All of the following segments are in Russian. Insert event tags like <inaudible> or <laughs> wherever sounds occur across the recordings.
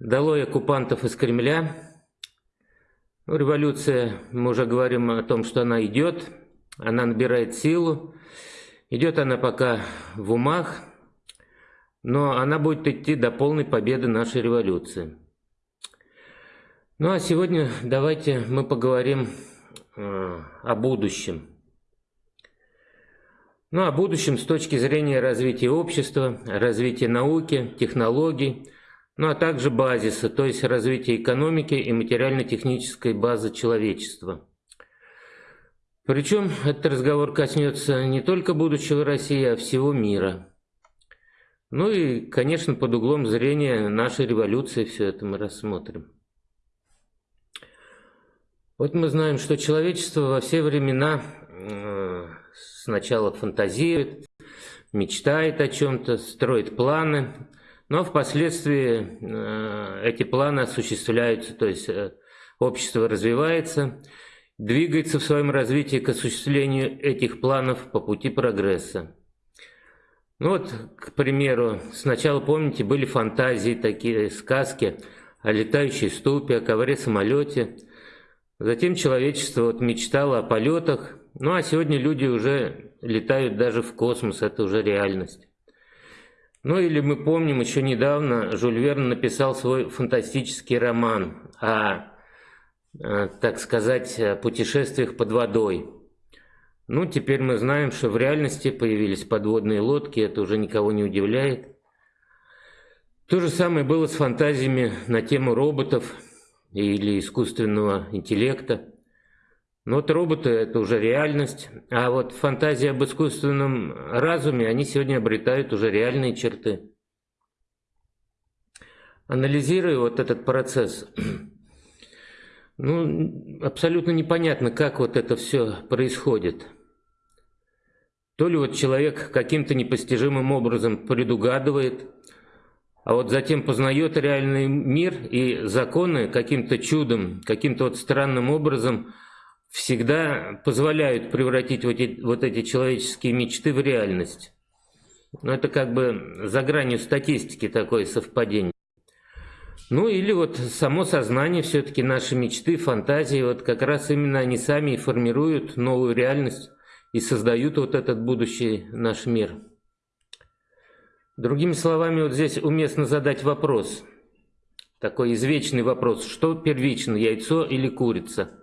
Долой оккупантов из Кремля. Революция, мы уже говорим о том, что она идет, она набирает силу. Идет она пока в умах, но она будет идти до полной победы нашей революции. Ну а сегодня давайте мы поговорим э, о будущем. Ну, о будущем с точки зрения развития общества, развития науки, технологий, ну а также базиса, то есть развития экономики и материально-технической базы человечества. Причем этот разговор коснется не только будущего России, а всего мира. Ну и, конечно, под углом зрения нашей революции все это мы рассмотрим. Вот мы знаем, что человечество во все времена э, сначала фантазирует, мечтает о чем-то, строит планы, но впоследствии э, эти планы осуществляются, то есть э, общество развивается, двигается в своем развитии к осуществлению этих планов по пути прогресса. Ну вот, к примеру, сначала, помните, были фантазии, такие сказки о летающей ступе, о ковре-самолете. Затем человечество вот мечтало о полетах, ну а сегодня люди уже летают даже в космос, это уже реальность. Ну или мы помним, еще недавно Жюль Верн написал свой фантастический роман о, э, так сказать, путешествиях под водой. Ну, теперь мы знаем, что в реальности появились подводные лодки, это уже никого не удивляет. То же самое было с фантазиями на тему роботов или искусственного интеллекта. Но вот роботы – это уже реальность, а вот фантазии об искусственном разуме, они сегодня обретают уже реальные черты. Анализируя вот этот процесс, <clears throat> ну, абсолютно непонятно, как вот это все происходит. То ли вот человек каким-то непостижимым образом предугадывает, а вот затем познает реальный мир и законы каким-то чудом, каким-то вот странным образом – всегда позволяют превратить вот эти, вот эти человеческие мечты в реальность. Но это как бы за гранью статистики такое совпадение. Ну или вот само сознание, все-таки наши мечты, фантазии, вот как раз именно они сами и формируют новую реальность и создают вот этот будущий наш мир. Другими словами, вот здесь уместно задать вопрос, такой извечный вопрос, что первично, яйцо или курица?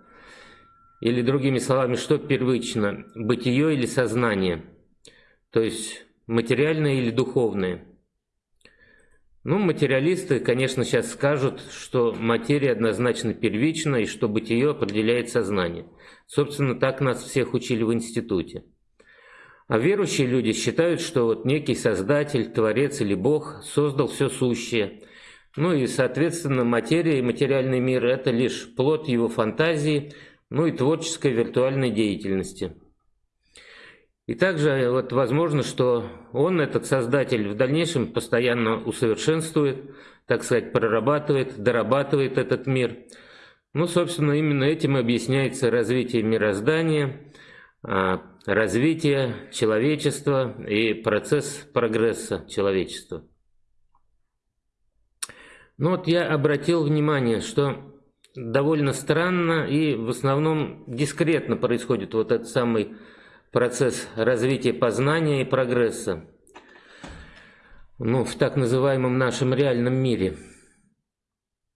Или другими словами, что первично, бытие или сознание? То есть материальное или духовное? Ну, материалисты, конечно, сейчас скажут, что материя однозначно первична и что бытие определяет сознание. Собственно, так нас всех учили в институте. А верующие люди считают, что вот некий Создатель, Творец или Бог создал все сущее. Ну и, соответственно, материя и материальный мир – это лишь плод его фантазии – ну и творческой виртуальной деятельности. И также вот возможно, что он, этот создатель, в дальнейшем постоянно усовершенствует, так сказать, прорабатывает, дорабатывает этот мир. Ну, собственно, именно этим объясняется развитие мироздания, а, развитие человечества и процесс прогресса человечества. Ну вот я обратил внимание, что довольно странно и в основном дискретно происходит вот этот самый процесс развития познания и прогресса ну, в так называемом нашем реальном мире.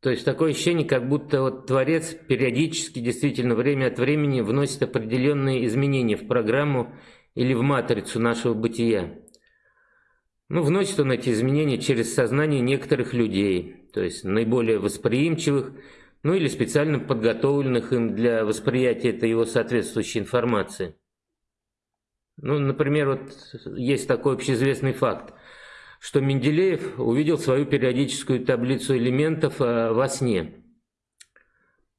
То есть такое ощущение, как будто вот Творец периодически, действительно, время от времени вносит определенные изменения в программу или в матрицу нашего бытия. Ну, вносит он эти изменения через сознание некоторых людей, то есть наиболее восприимчивых, ну или специально подготовленных им для восприятия этой его соответствующей информации. Ну, например, вот есть такой общеизвестный факт, что Менделеев увидел свою периодическую таблицу элементов э, во сне.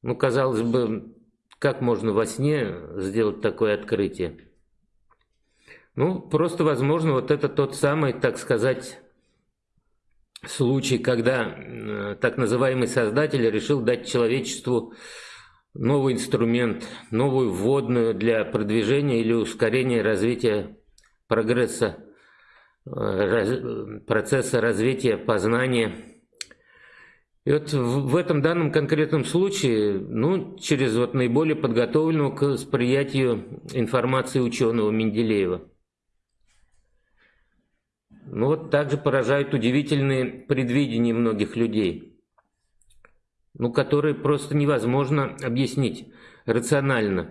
Ну, казалось бы, как можно во сне сделать такое открытие? Ну, просто, возможно, вот это тот самый, так сказать, случай, когда э, так называемый создатель решил дать человечеству новый инструмент, новую вводную для продвижения или ускорения развития прогресса, э, процесса развития познания. И вот в, этом данном конкретном случае, ну, через вот наиболее подготовленного к восприятию информации ученого Менделеева. Ну вот также поражают удивительные предвидения многих людей, ну, которые просто невозможно объяснить рационально.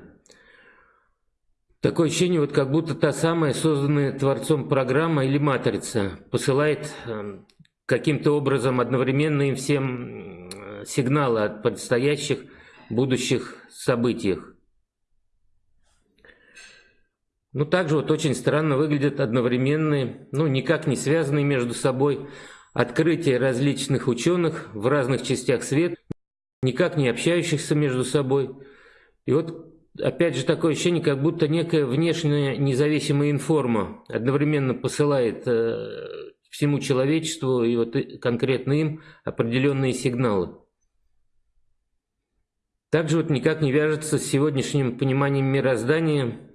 Такое ощущение, вот как будто та самая созданная Творцом программа или матрица посылает эм, каким-то образом одновременно им всем сигналы о предстоящих будущих событиях. Ну, также вот очень странно выглядят одновременные, ну, никак не связанные между собой открытия различных ученых в разных частях света, никак не общающихся между собой. И вот, опять же, такое ощущение, как будто некая внешняя независимая информа одновременно посылает э, всему человечеству и вот конкретно им определенные сигналы. Также вот никак не вяжется с сегодняшним пониманием мироздания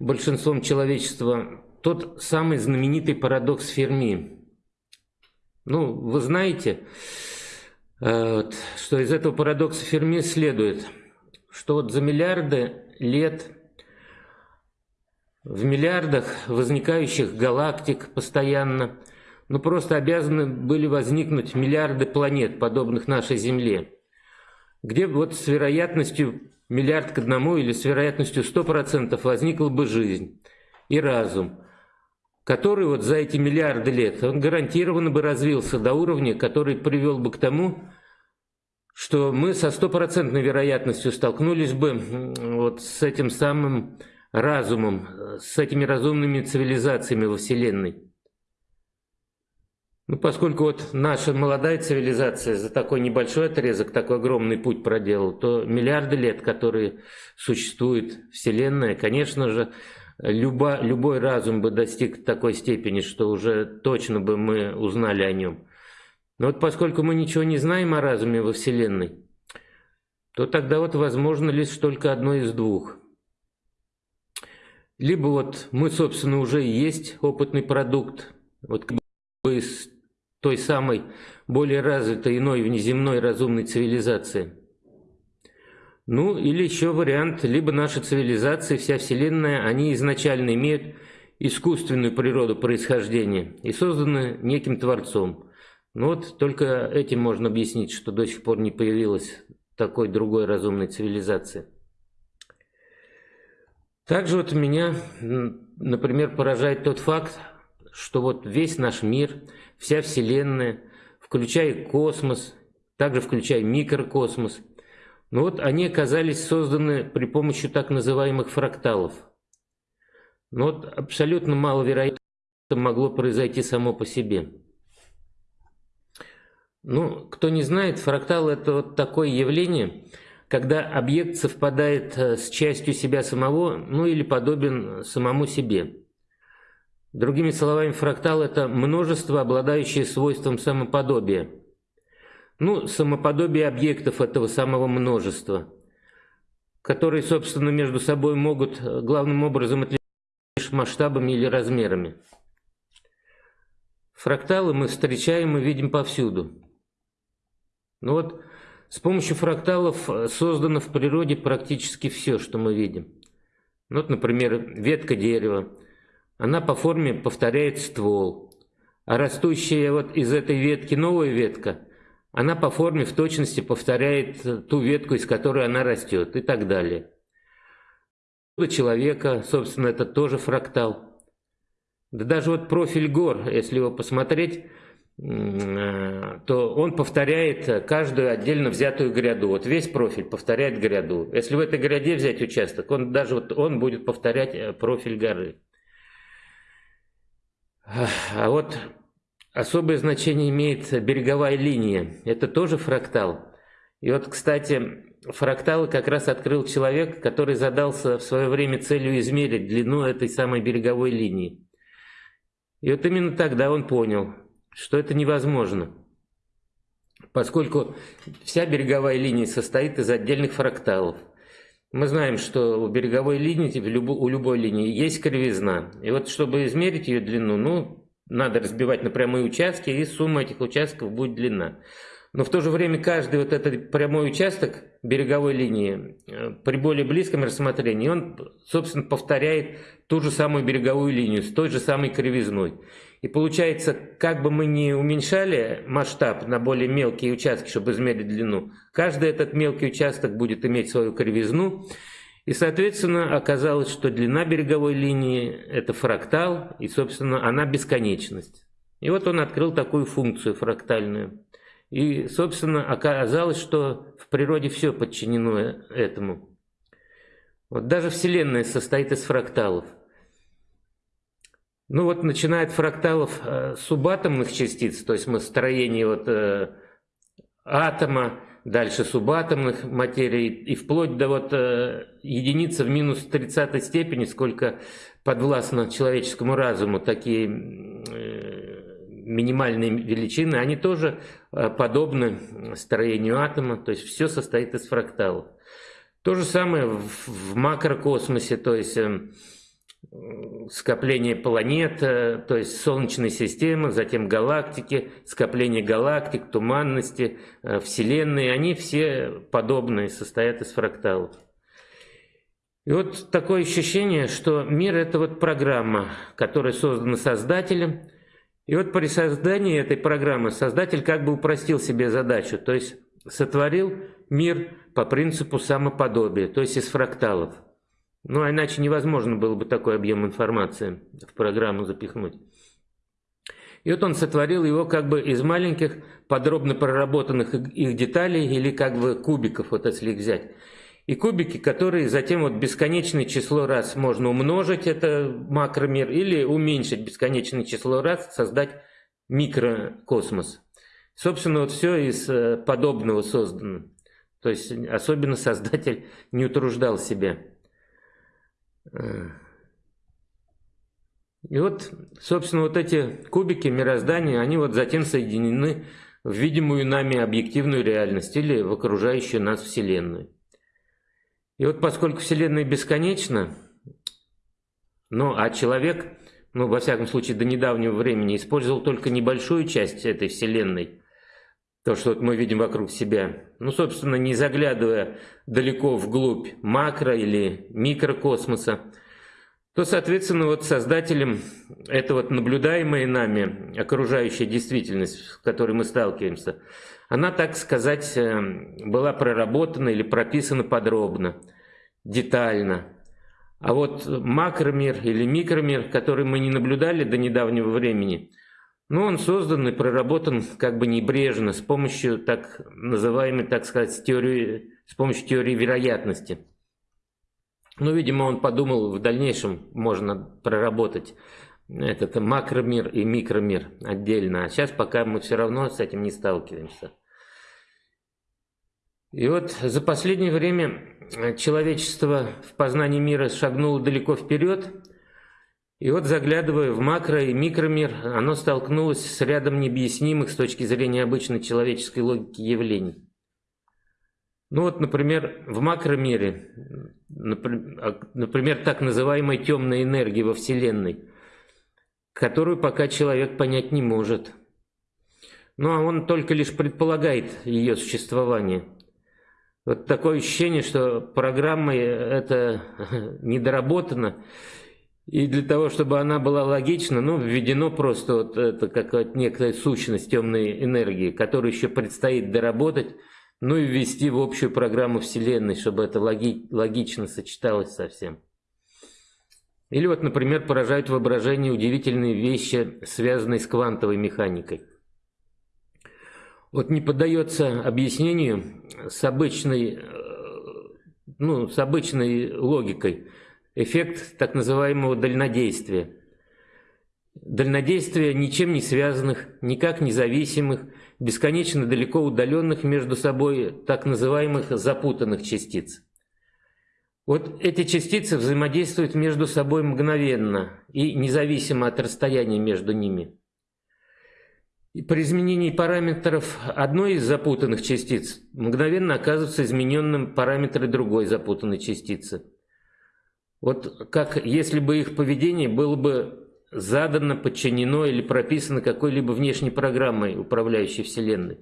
большинством человечества тот самый знаменитый парадокс Ферми. Ну, вы знаете, э, что из этого парадокса Ферми следует, что вот за миллиарды лет в миллиардах возникающих галактик постоянно – ну просто обязаны были возникнуть миллиарды планет, подобных нашей Земле, где вот с вероятностью миллиард к одному или с вероятностью 100% возникла бы жизнь и разум, который вот за эти миллиарды лет, он гарантированно бы развился до уровня, который привел бы к тому, что мы со стопроцентной вероятностью столкнулись бы вот с этим самым разумом, с этими разумными цивилизациями во Вселенной. Ну, поскольку вот наша молодая цивилизация за такой небольшой отрезок такой огромный путь проделала, то миллиарды лет, которые существует Вселенная, конечно же, любо, любой разум бы достиг такой степени, что уже точно бы мы узнали о нем. Но вот поскольку мы ничего не знаем о разуме во Вселенной, то тогда вот возможно лишь только одно из двух. Либо вот мы, собственно, уже есть опытный продукт, вот той самой более развитой иной внеземной разумной цивилизации. Ну, или еще вариант, либо наша цивилизация, вся Вселенная, они изначально имеют искусственную природу происхождения и созданы неким Творцом. Ну вот только этим можно объяснить, что до сих пор не появилась такой другой разумной цивилизации. Также вот меня, например, поражает тот факт, что вот весь наш мир, вся Вселенная, включая космос, также включая микрокосмос, но вот они оказались созданы при помощи так называемых фракталов. Но вот абсолютно маловероятно могло произойти само по себе. Ну, кто не знает, фрактал – это вот такое явление, когда объект совпадает э, с частью себя самого, ну или подобен самому себе. Другими словами, фрактал – это множество, обладающее свойством самоподобия. Ну, самоподобие объектов этого самого множества, которые, собственно, между собой могут э, главным образом отличаться лишь масштабами или размерами. Фракталы мы встречаем и видим повсюду. Ну вот, с помощью фракталов э, создано в природе практически все, что мы видим. Ну, вот, например, ветка дерева – она по форме повторяет ствол. А растущая вот из этой ветки новая ветка, она по форме в точности повторяет ту ветку, из которой она растет и так далее. Человека, собственно, это тоже фрактал. Да даже вот профиль гор, если его посмотреть, э, то он повторяет каждую отдельно взятую гряду. Вот весь профиль повторяет гряду. Если в этой гряде взять участок, он даже вот он будет повторять э, профиль горы. А вот особое значение имеет береговая линия. Это тоже фрактал. И вот, кстати, фракталы как раз открыл человек, который задался в свое время целью измерить длину этой самой береговой линии. И вот именно тогда он понял, что это невозможно. Поскольку вся береговая линия состоит из отдельных фракталов. Мы знаем, что у береговой линии, типа, у любой линии есть кривизна. И вот чтобы измерить ее длину, ну, надо разбивать на прямые участки, и сумма этих участков будет длина. Но в то же время каждый вот этот прямой участок береговой линии э, при более близком рассмотрении, он, собственно, повторяет ту же самую береговую линию с той же самой кривизной. И получается, как бы мы ни уменьшали масштаб на более мелкие участки, чтобы измерить длину, каждый этот мелкий участок будет иметь свою кривизну. И, соответственно, оказалось, что длина береговой линии – это фрактал, и, собственно, она бесконечность. И вот он открыл такую функцию фрактальную. И, собственно, оказалось, что в природе все подчинено этому. Вот даже Вселенная состоит из фракталов. Ну вот начиная от фракталов э, субатомных частиц, то есть мы строение вот, э, атома, дальше субатомных материй, и вплоть до вот э, единицы в минус 30 степени, сколько подвластно человеческому разуму, такие э, минимальные величины, они тоже э, подобны строению атома, то есть все состоит из фракталов. То же самое в, в макрокосмосе, то есть э, скопление планет, э, то есть Солнечной системы, затем галактики, скопление галактик, туманности, Вселенной, они все подобные, состоят из фракталов. И вот такое ощущение, что мир – это вот программа, которая создана Создателем – и вот при создании этой программы создатель как бы упростил себе задачу, то есть сотворил мир по принципу самоподобия, то есть из фракталов. Ну, а иначе невозможно было бы такой объем информации в программу запихнуть. И вот он сотворил его как бы из маленьких, подробно проработанных их деталей или как бы кубиков, вот если их взять и кубики, которые затем вот бесконечное число раз можно умножить, это макромир, или уменьшить бесконечное число раз, создать микрокосмос. Собственно, вот все из э, подобного создано. То есть особенно создатель не утруждал себя. И вот, собственно, вот эти кубики мироздания, они вот затем соединены в видимую нами объективную реальность или в окружающую нас Вселенную. И вот поскольку Вселенная бесконечна, ну а человек, ну во всяком случае до недавнего времени, использовал только небольшую часть этой Вселенной, то, что мы видим вокруг себя, ну собственно не заглядывая далеко вглубь макро или микрокосмоса, то, соответственно, вот создателем это вот наблюдаемая нами окружающая действительность, с которой мы сталкиваемся, она, так сказать, э, была проработана или прописана подробно, детально. А вот макромир или микромир, который мы не наблюдали до недавнего времени, ну, он создан и проработан как бы небрежно, с помощью так называемой, так сказать, теории, с помощью теории вероятности. Ну, видимо, он подумал, в дальнейшем можно проработать этот макромир и микромир отдельно. А сейчас пока мы все равно с этим не сталкиваемся. И вот за последнее время человечество в познании мира шагнуло далеко вперед, и вот заглядывая в макро- и микромир, оно столкнулось с рядом необъяснимых с точки зрения обычной человеческой логики явлений. Ну вот, например, в макромире, например, так называемой темной энергии во Вселенной, которую пока человек понять не может. Ну а он только лишь предполагает ее существование – вот такое ощущение, что программа это <laughs> недоработана. И для того, чтобы она была логична, ну, введено просто вот это как некая сущность темной энергии, которую еще предстоит доработать, ну и ввести в общую программу Вселенной, чтобы это логи логично сочеталось со всем. Или вот, например, поражают воображение удивительные вещи, связанные с квантовой механикой. Вот не поддается объяснению с обычной, э, ну, с обычной логикой эффект так называемого дальнодействия. Дальнодействие ничем не связанных, никак независимых, бесконечно далеко удаленных между собой так называемых запутанных частиц. Вот эти частицы взаимодействуют между собой мгновенно и независимо от расстояния между ними. И при изменении параметров одной из запутанных частиц мгновенно оказываются измененным параметры другой запутанной частицы. Вот как если бы их поведение было бы задано, подчинено или прописано какой-либо внешней программой, управляющей Вселенной.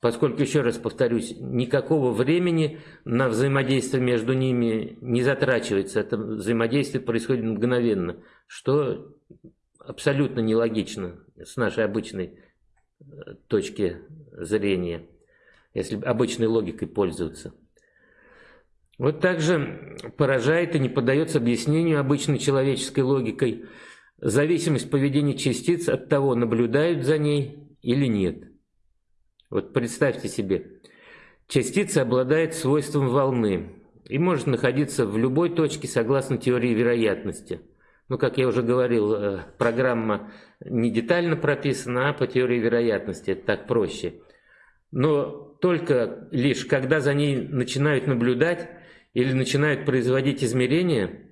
поскольку, еще раз повторюсь, никакого времени на взаимодействие между ними не затрачивается. Это взаимодействие происходит мгновенно, что абсолютно нелогично с нашей обычной э, точки зрения, если обычной логикой пользоваться. Вот также поражает и не поддается объяснению обычной человеческой логикой зависимость поведения частиц от того, наблюдают за ней или нет. Вот представьте себе, частица обладает свойством волны и может находиться в любой точке согласно теории вероятности. Ну, как я уже говорил, э, программа не детально прописана, а по теории вероятности, это так проще. Но только лишь когда за ней начинают наблюдать или начинают производить измерения,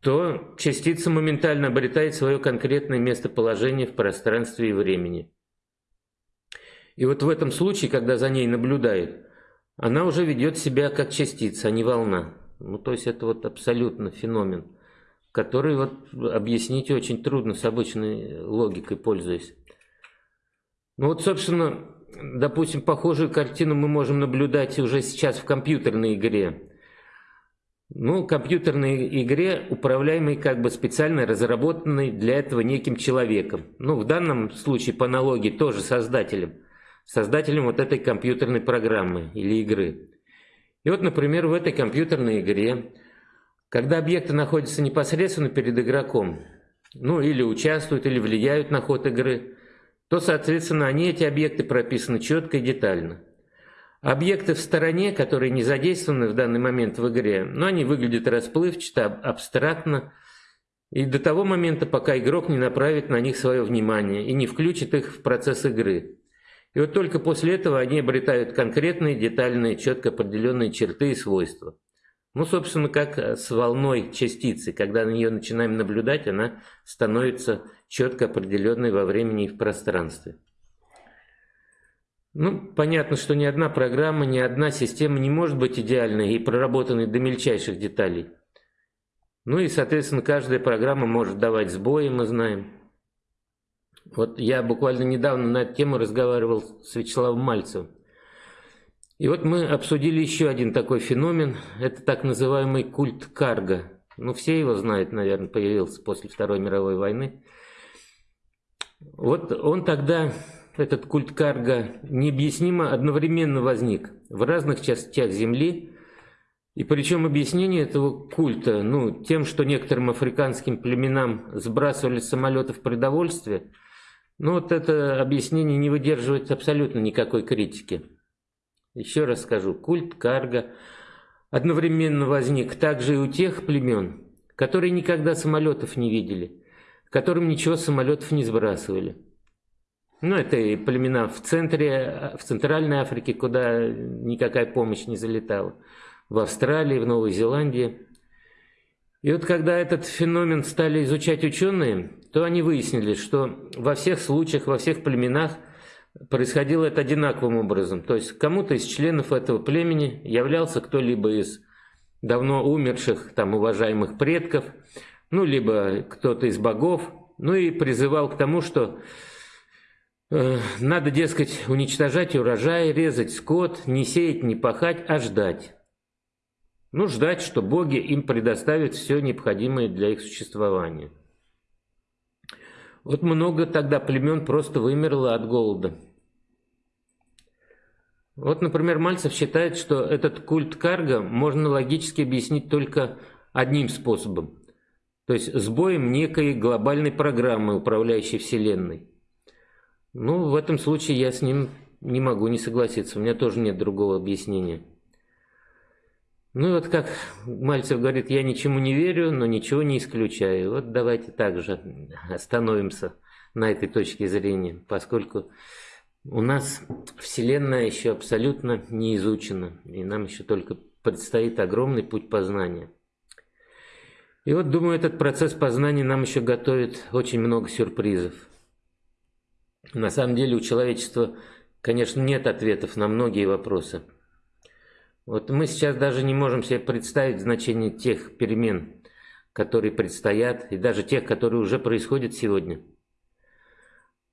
то частица моментально обретает свое конкретное местоположение в пространстве и времени. И вот в этом случае, когда за ней наблюдают, она уже ведет себя как частица, а не волна. Ну, то есть это вот абсолютно феномен, который вот объяснить очень трудно с обычной логикой пользуясь. Ну вот, собственно, допустим, похожую картину мы можем наблюдать уже сейчас в компьютерной игре. Ну, компьютерной игре, управляемой как бы специально разработанной для этого неким человеком. Ну, в данном случае по аналогии тоже создателем – создателем вот этой компьютерной программы или игры. И вот, например, в этой компьютерной игре, когда объекты находятся непосредственно перед игроком, ну или участвуют, или влияют на ход игры, то, соответственно, они, эти объекты, прописаны четко и детально. Объекты в стороне, которые не задействованы в данный момент в игре, но они выглядят расплывчато, абстрактно, и до того момента, пока игрок не направит на них свое внимание и не включит их в процесс игры. И вот только после этого они обретают конкретные, детальные, четко определенные черты и свойства. Ну, собственно, как с волной частицы. Когда на нее начинаем наблюдать, она становится четко определенной во времени и в пространстве. Ну, понятно, что ни одна программа, ни одна система не может быть идеальной и проработанной до мельчайших деталей. Ну и, соответственно, каждая программа может давать сбои, мы знаем. Вот я буквально недавно на эту тему разговаривал с Вячеславом Мальцевым. И вот мы обсудили еще один такой феномен. Это так называемый культ карга. Ну, все его знают, наверное, появился после Второй мировой войны. Вот он тогда, этот культ карга, необъяснимо одновременно возник в разных частях Земли. И причем объяснение этого культа, ну, тем, что некоторым африканским племенам сбрасывали с самолетов продовольствие – ну вот это объяснение не выдерживает абсолютно никакой критики. Еще раз скажу, культ карга одновременно возник также и у тех племен, которые никогда самолетов не видели, которым ничего самолетов не сбрасывали. Ну, это и племена в центре, в Центральной Африке, куда никакая помощь не залетала, в Австралии, в Новой Зеландии. И вот когда этот феномен стали изучать ученые, то они выяснили, что во всех случаях, во всех племенах происходило это одинаковым образом. То есть кому-то из членов этого племени являлся кто-либо из давно умерших, там, уважаемых предков, ну, либо кто-то из богов, ну и призывал к тому, что э, надо, дескать, уничтожать урожай, резать скот, не сеять, не пахать, а ждать. Ну, ждать, что боги им предоставят все необходимое для их существования. Вот много тогда племен просто вымерло от голода. Вот, например, Мальцев считает, что этот культ карга можно логически объяснить только одним способом. То есть сбоем некой глобальной программы, управляющей Вселенной. Ну, в этом случае я с ним не могу не согласиться. У меня тоже нет другого объяснения. Ну вот как Мальцев говорит, я ничему не верю, но ничего не исключаю. Вот давайте также остановимся на этой точке зрения, поскольку у нас Вселенная еще абсолютно не изучена, и нам еще только предстоит огромный путь познания. И вот, думаю, этот процесс познания нам еще готовит очень много сюрпризов. На самом деле у человечества, конечно, нет ответов на многие вопросы – вот мы сейчас даже не можем себе представить значение тех перемен, которые предстоят, и даже тех, которые уже происходят сегодня.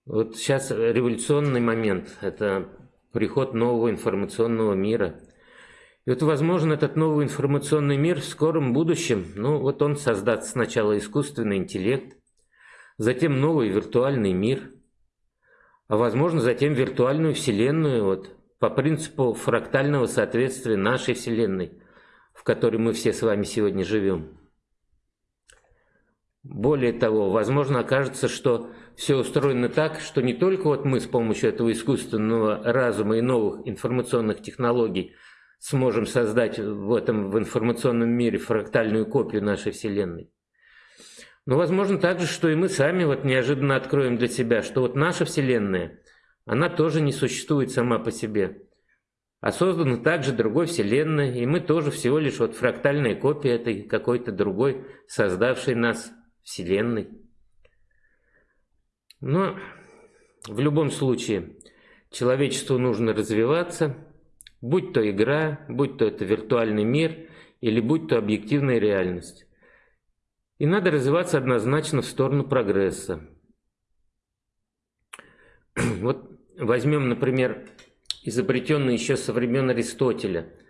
Вот сейчас революционный момент – это приход нового информационного мира. И вот, возможно, этот новый информационный мир в скором будущем, ну вот он создаст сначала искусственный интеллект, затем новый виртуальный мир, а возможно затем виртуальную вселенную, вот, по принципу фрактального соответствия нашей вселенной, в которой мы все с вами сегодня живем. Более того, возможно окажется, что все устроено так, что не только вот мы с помощью этого искусственного разума и новых информационных технологий сможем создать в этом в информационном мире фрактальную копию нашей Вселенной, но возможно также, что и мы сами вот неожиданно откроем для себя, что вот наша Вселенная, она тоже не существует сама по себе, а создана также другой Вселенной, и мы тоже всего лишь вот фрактальная копия этой какой-то другой, создавшей нас Вселенной. Но в любом случае человечеству нужно развиваться, будь то игра, будь то это виртуальный мир или будь то объективная реальность. И надо развиваться однозначно в сторону прогресса. <clears throat> Вот возьмем, например, изобретенный еще со времен Аристотеля –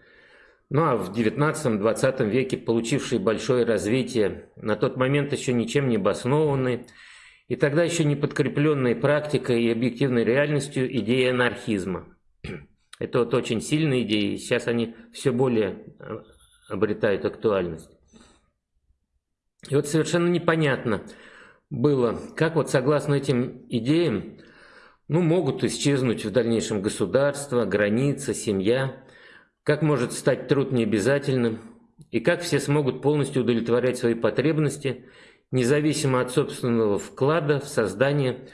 ну а в 19-20 веке получившие большое развитие, на тот момент еще ничем не обоснованные, и тогда еще не подкрепленные практикой и объективной реальностью идеи анархизма. Это вот очень сильные идеи, сейчас они все более э, обретают актуальность. И вот совершенно непонятно было, как вот согласно этим идеям, ну, могут исчезнуть в дальнейшем государство, граница, семья – как может стать труд необязательным? И как все смогут полностью удовлетворять свои потребности, независимо от собственного вклада в создание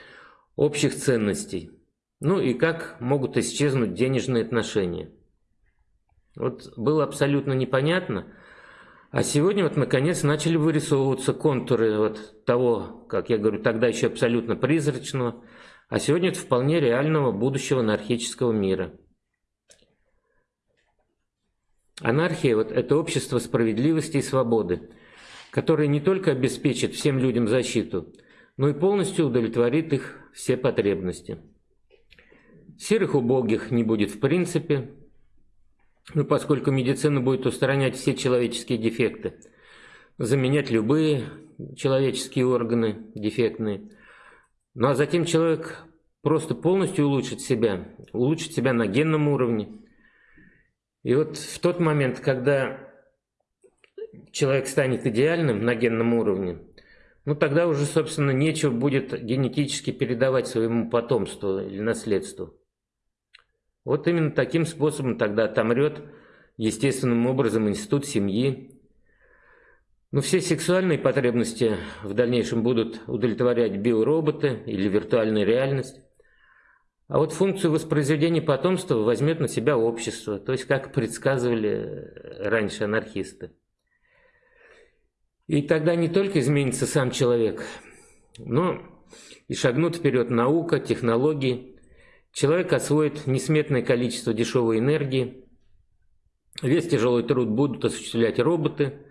общих ценностей? Ну и как могут исчезнуть денежные отношения? Вот было абсолютно непонятно. А сегодня вот наконец начали вырисовываться контуры вот того, как я говорю, тогда еще абсолютно призрачного, а сегодня это вполне реального будущего анархического мира. Анархия вот, – это общество справедливости и свободы, которое не только обеспечит всем людям защиту, но и полностью удовлетворит их все потребности. Серых убогих не будет в принципе, ну, поскольку медицина будет устранять все человеческие дефекты, заменять любые человеческие органы дефектные. Ну а затем человек просто полностью улучшит себя, улучшит себя на генном уровне – и вот в тот момент, когда человек станет идеальным на генном уровне, ну тогда уже, собственно, нечего будет генетически передавать своему потомству или наследству. Вот именно таким способом тогда отомрет естественным образом институт семьи. Ну, все сексуальные потребности в дальнейшем будут удовлетворять биороботы или виртуальная реальность. А вот функцию воспроизведения потомства возьмет на себя общество, то есть как предсказывали раньше анархисты. И тогда не только изменится сам человек, но и шагнут вперед наука, технологии. Человек освоит несметное количество дешевой энергии, весь тяжелый труд будут осуществлять роботы –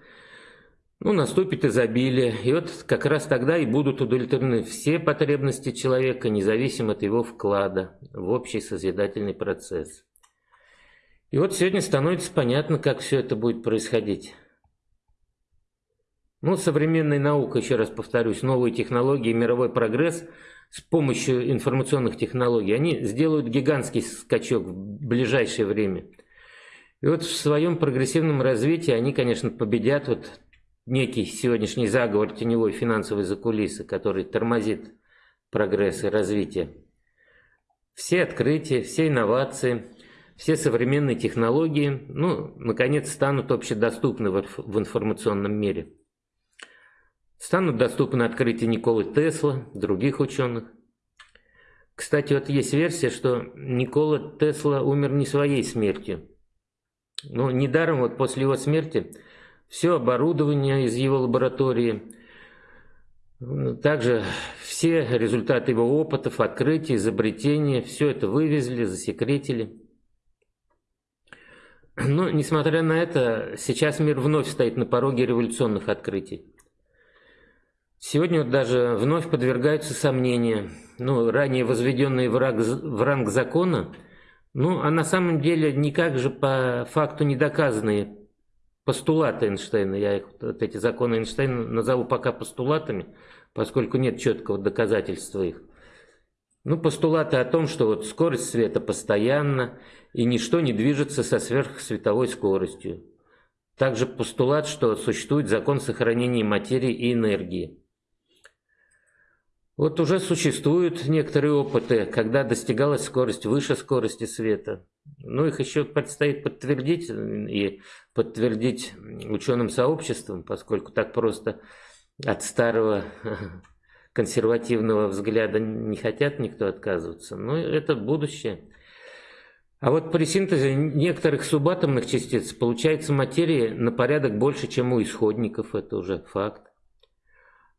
ну, наступит изобилие, и вот как раз тогда и будут удовлетворены все потребности человека, независимо от его вклада в общий созидательный процесс. И вот сегодня становится понятно, как все это будет происходить. Ну, современная наука, еще раз повторюсь, новые технологии, мировой прогресс с помощью информационных технологий, они сделают гигантский скачок в ближайшее время. И вот в своем прогрессивном развитии они, конечно, победят вот некий сегодняшний заговор теневой финансовой закулисы, который тормозит прогресс и развитие. Все открытия, все инновации, все современные технологии, ну, наконец, станут общедоступны в информационном мире. Станут доступны открытия Николы Тесла, других ученых. Кстати, вот есть версия, что Никола Тесла умер не своей смертью. Но недаром вот после его смерти все оборудование из его лаборатории, также все результаты его опытов, открытий, изобретений, все это вывезли, засекретили. Но, несмотря на это, сейчас мир вновь стоит на пороге революционных открытий. Сегодня даже вновь подвергаются сомнения, ну, ранее возведенные в ранг, в ранг закона, Ну, а на самом деле никак же по факту не доказанные постулаты Эйнштейна, я их, вот эти законы Эйнштейна назову пока постулатами, поскольку нет четкого доказательства их. Ну, постулаты о том, что вот скорость света постоянна, и ничто не движется со сверхсветовой скоростью. Также постулат, что существует закон сохранения материи и энергии. Вот уже существуют некоторые опыты, когда достигалась скорость выше скорости света. Но их еще предстоит подтвердить и подтвердить ученым сообществом, поскольку так просто от старого <laughs> консервативного взгляда не хотят никто отказываться. Но это будущее. А вот при синтезе некоторых субатомных частиц получается материи на порядок больше, чем у исходников. Это уже факт.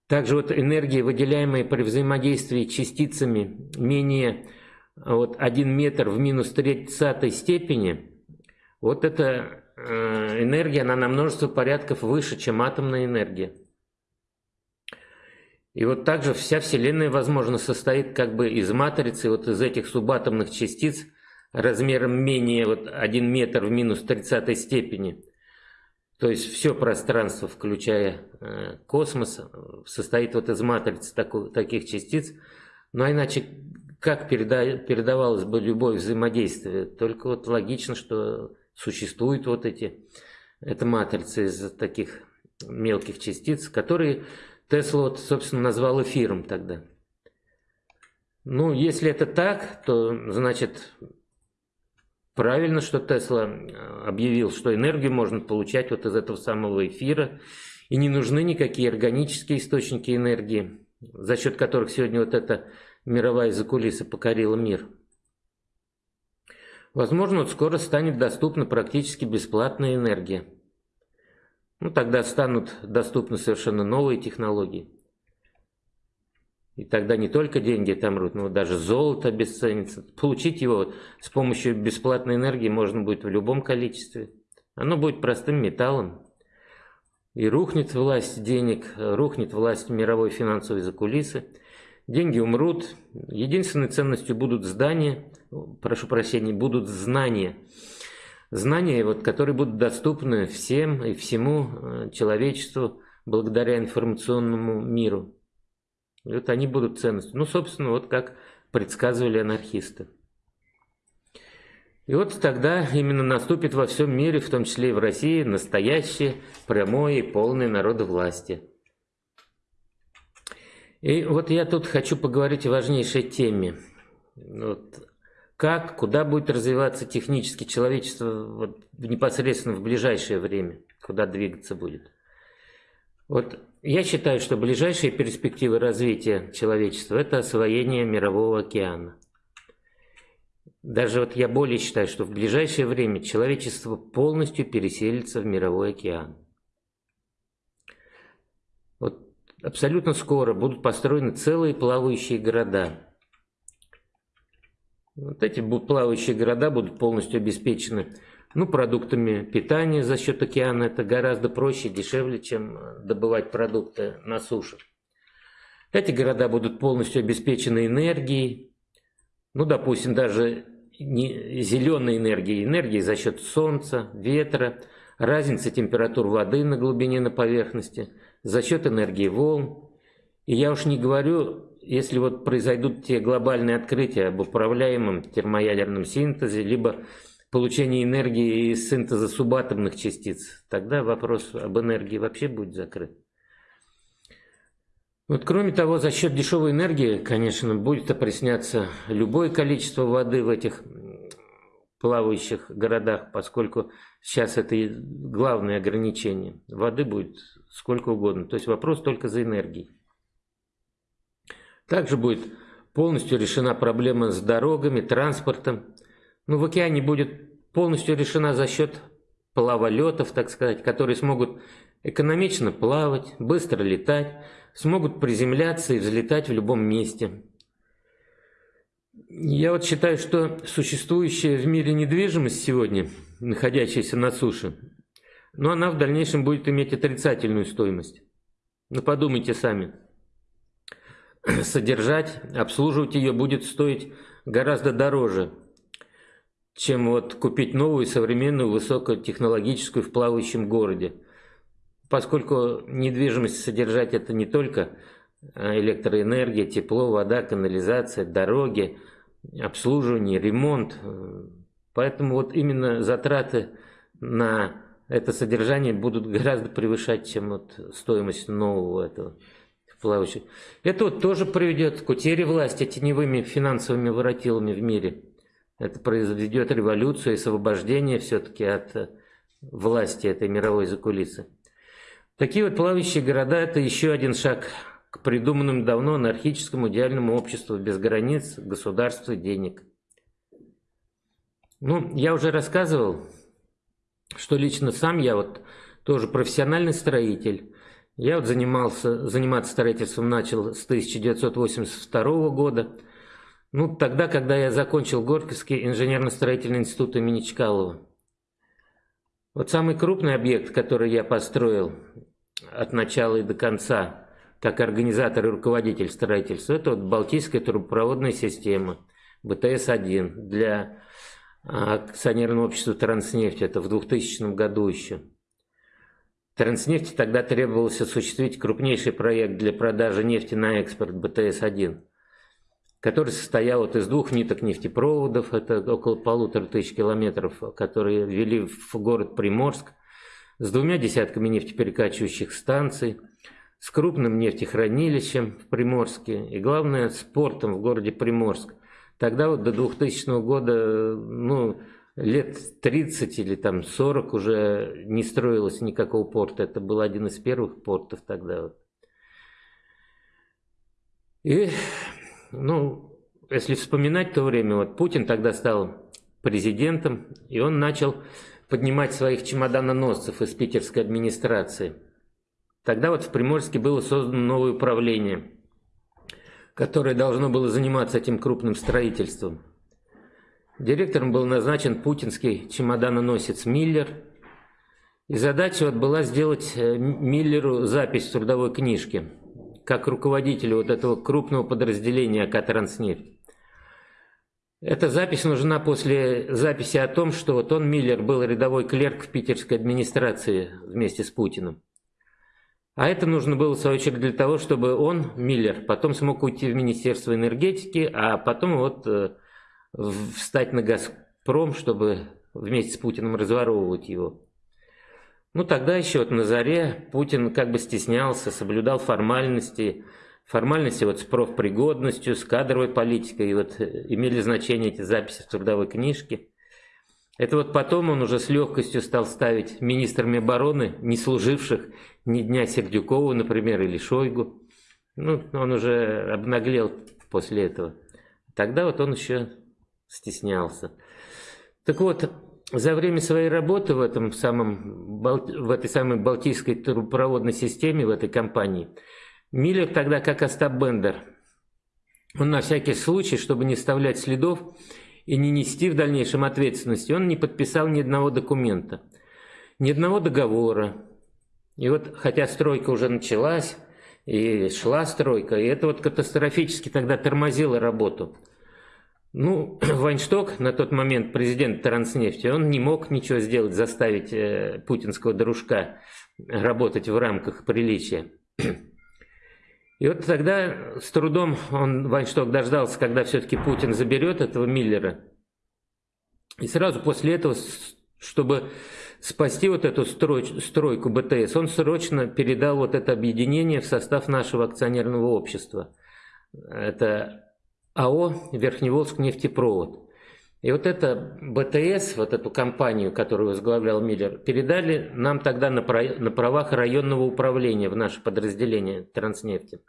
Также вот энергия, выделяемая при взаимодействии частицами менее вот 1 метр в минус 30 степени, вот эта э, энергия, она на множество порядков выше, чем атомная энергия. И вот также вся Вселенная, возможно, состоит как бы из матрицы, вот из этих субатомных частиц размером менее вот 1 метр в минус 30 степени. То есть все пространство, включая э, космос, состоит вот из матриц таких частиц. Ну а иначе как переда, передавалось бы любое взаимодействие? Только вот логично, что существуют вот эти, эта матрица из таких мелких частиц, которые Тесла, вот, собственно, назвал эфиром тогда. Ну, если это так, то, значит, Правильно, что Тесла э, объявил, что энергию можно получать вот из этого самого эфира, и не нужны никакие органические источники энергии, за счет которых сегодня вот эта мировая закулиса покорила мир. Возможно, вот скоро станет доступна практически бесплатная энергия. Ну, тогда станут доступны совершенно новые технологии. И тогда не только деньги отомрут, но даже золото обесценится. Получить его с помощью бесплатной энергии можно будет в любом количестве. Оно будет простым металлом. И рухнет власть денег, рухнет власть мировой финансовой закулисы. Деньги умрут. Единственной ценностью будут здания, прошу прощения, будут знания. Знания, вот, которые будут доступны всем и всему э, человечеству благодаря информационному миру. Вот они будут ценностью. Ну, собственно, вот как предсказывали анархисты. И вот тогда именно наступит во всем мире, в том числе и в России, настоящее, прямое и полное народовластие. И вот я тут хочу поговорить о важнейшей теме. Вот как, куда будет развиваться технически человечество вот, непосредственно в ближайшее время, куда двигаться будет. Вот я считаю, что ближайшие перспективы развития человечества – это освоение мирового океана. Даже вот я более считаю, что в ближайшее время человечество полностью переселится в мировой океан. Вот абсолютно скоро будут построены целые плавающие города. Вот эти плавающие города будут полностью обеспечены ну, продуктами питания за счет океана это гораздо проще, дешевле, чем э, добывать продукты на суше. Эти города будут полностью обеспечены энергией, ну, допустим, даже не зеленой энергией, энергией за счет солнца, ветра, разницы температур воды на глубине на поверхности, за счет энергии волн. И я уж не говорю, если вот произойдут те глобальные открытия об управляемом термоядерном синтезе, либо получения энергии из синтеза субатомных частиц, тогда вопрос об энергии вообще будет закрыт. Вот кроме того, за счет дешевой энергии, конечно, будет опресняться любое количество воды в этих плавающих городах, поскольку сейчас это главное ограничение. Воды будет сколько угодно. То есть вопрос только за энергией. Также будет полностью решена проблема с дорогами, транспортом ну, в океане будет полностью решена за счет плаволетов, так сказать, которые смогут экономично плавать, быстро летать, смогут приземляться и взлетать в любом месте. Я вот считаю, что существующая в мире недвижимость сегодня, находящаяся на суше, но она в дальнейшем будет иметь отрицательную стоимость. Ну подумайте сами. <clears throat> Содержать, обслуживать ее будет стоить гораздо дороже, чем вот купить новую современную высокотехнологическую в плавающем городе. Поскольку недвижимость содержать это не только а, электроэнергия, тепло, вода, канализация, дороги, обслуживание, ремонт. Поэтому вот именно затраты на это содержание будут гораздо превышать, чем вот стоимость нового этого плавающего. Это вот тоже приведет к утере власти теневыми финансовыми воротилами в мире. Это произведет революцию и освобождение все-таки от э, власти этой мировой закулисы. Такие вот плавающие города – это еще один шаг к придуманному давно анархическому идеальному обществу без границ, государства, денег. Ну, я уже рассказывал, что лично сам я вот тоже профессиональный строитель. Я вот занимался, заниматься строительством начал с 1982 года – ну, тогда, когда я закончил Горьковский инженерно-строительный институт имени Чкалова. Вот самый крупный объект, который я построил от начала и до конца, как организатор и руководитель строительства, это вот Балтийская трубопроводная система, БТС-1, для акционерного общества «Транснефть», это в 2000 году еще. «Транснефти» тогда требовалось осуществить крупнейший проект для продажи нефти на экспорт БТС-1 который состоял вот из двух ниток нефтепроводов, это около полутора тысяч километров, которые вели в город Приморск, с двумя десятками нефтеперекачивающих станций, с крупным нефтехранилищем в Приморске и, главное, с портом в городе Приморск. Тогда вот до 2000 года, ну, лет 30 или там 40 уже не строилось никакого порта. Это был один из первых портов тогда. Вот. И ну, если вспоминать то время, вот Путин тогда стал президентом, и он начал поднимать своих чемоданоносцев из питерской администрации. Тогда вот в Приморске было создано новое управление, которое должно было заниматься этим крупным строительством. Директором был назначен путинский чемоданоносец Миллер. И задача вот была сделать э, Миллеру запись в трудовой книжке – как руководителю вот этого крупного подразделения АК «Транснефть». Эта запись нужна после записи о том, что вот он, Миллер, был рядовой клерк в питерской администрации вместе с Путиным. А это нужно было, в свою очередь, для того, чтобы он, Миллер, потом смог уйти в Министерство энергетики, а потом вот э, встать на «Газпром», чтобы вместе с Путиным разворовывать его. Ну, тогда еще вот на заре Путин как бы стеснялся, соблюдал формальности, формальности вот с профпригодностью, с кадровой политикой, и вот э, имели значение эти записи в трудовой книжке. Это вот потом он уже с легкостью стал ставить министрами обороны, не служивших ни дня Сердюкову, например, или Шойгу. Ну, он уже обнаглел после этого. Тогда вот он еще стеснялся. Так вот, за время своей работы в, этом самом, в этой самой Балтийской трубопроводной системе, в этой компании, Миллер тогда как Остап Бендер, он на всякий случай, чтобы не оставлять следов и не нести в дальнейшем ответственности, он не подписал ни одного документа, ни одного договора. И вот, хотя стройка уже началась, и шла стройка, и это вот катастрофически тогда тормозило работу. Ну, <clears throat> Вайншток, на тот момент президент Транснефти, он не мог ничего сделать, заставить э, путинского дружка работать в рамках приличия. И вот тогда с трудом он, Вайншток, дождался, когда все-таки Путин заберет этого Миллера. И сразу после этого, чтобы спасти вот эту строй, стройку БТС, он срочно передал вот это объединение в состав нашего акционерного общества. Это АО «Верхневолжск нефтепровод». И вот это БТС, вот эту компанию, которую возглавлял Миллер, передали нам тогда на, правах районного управления в наше подразделение Транснефти.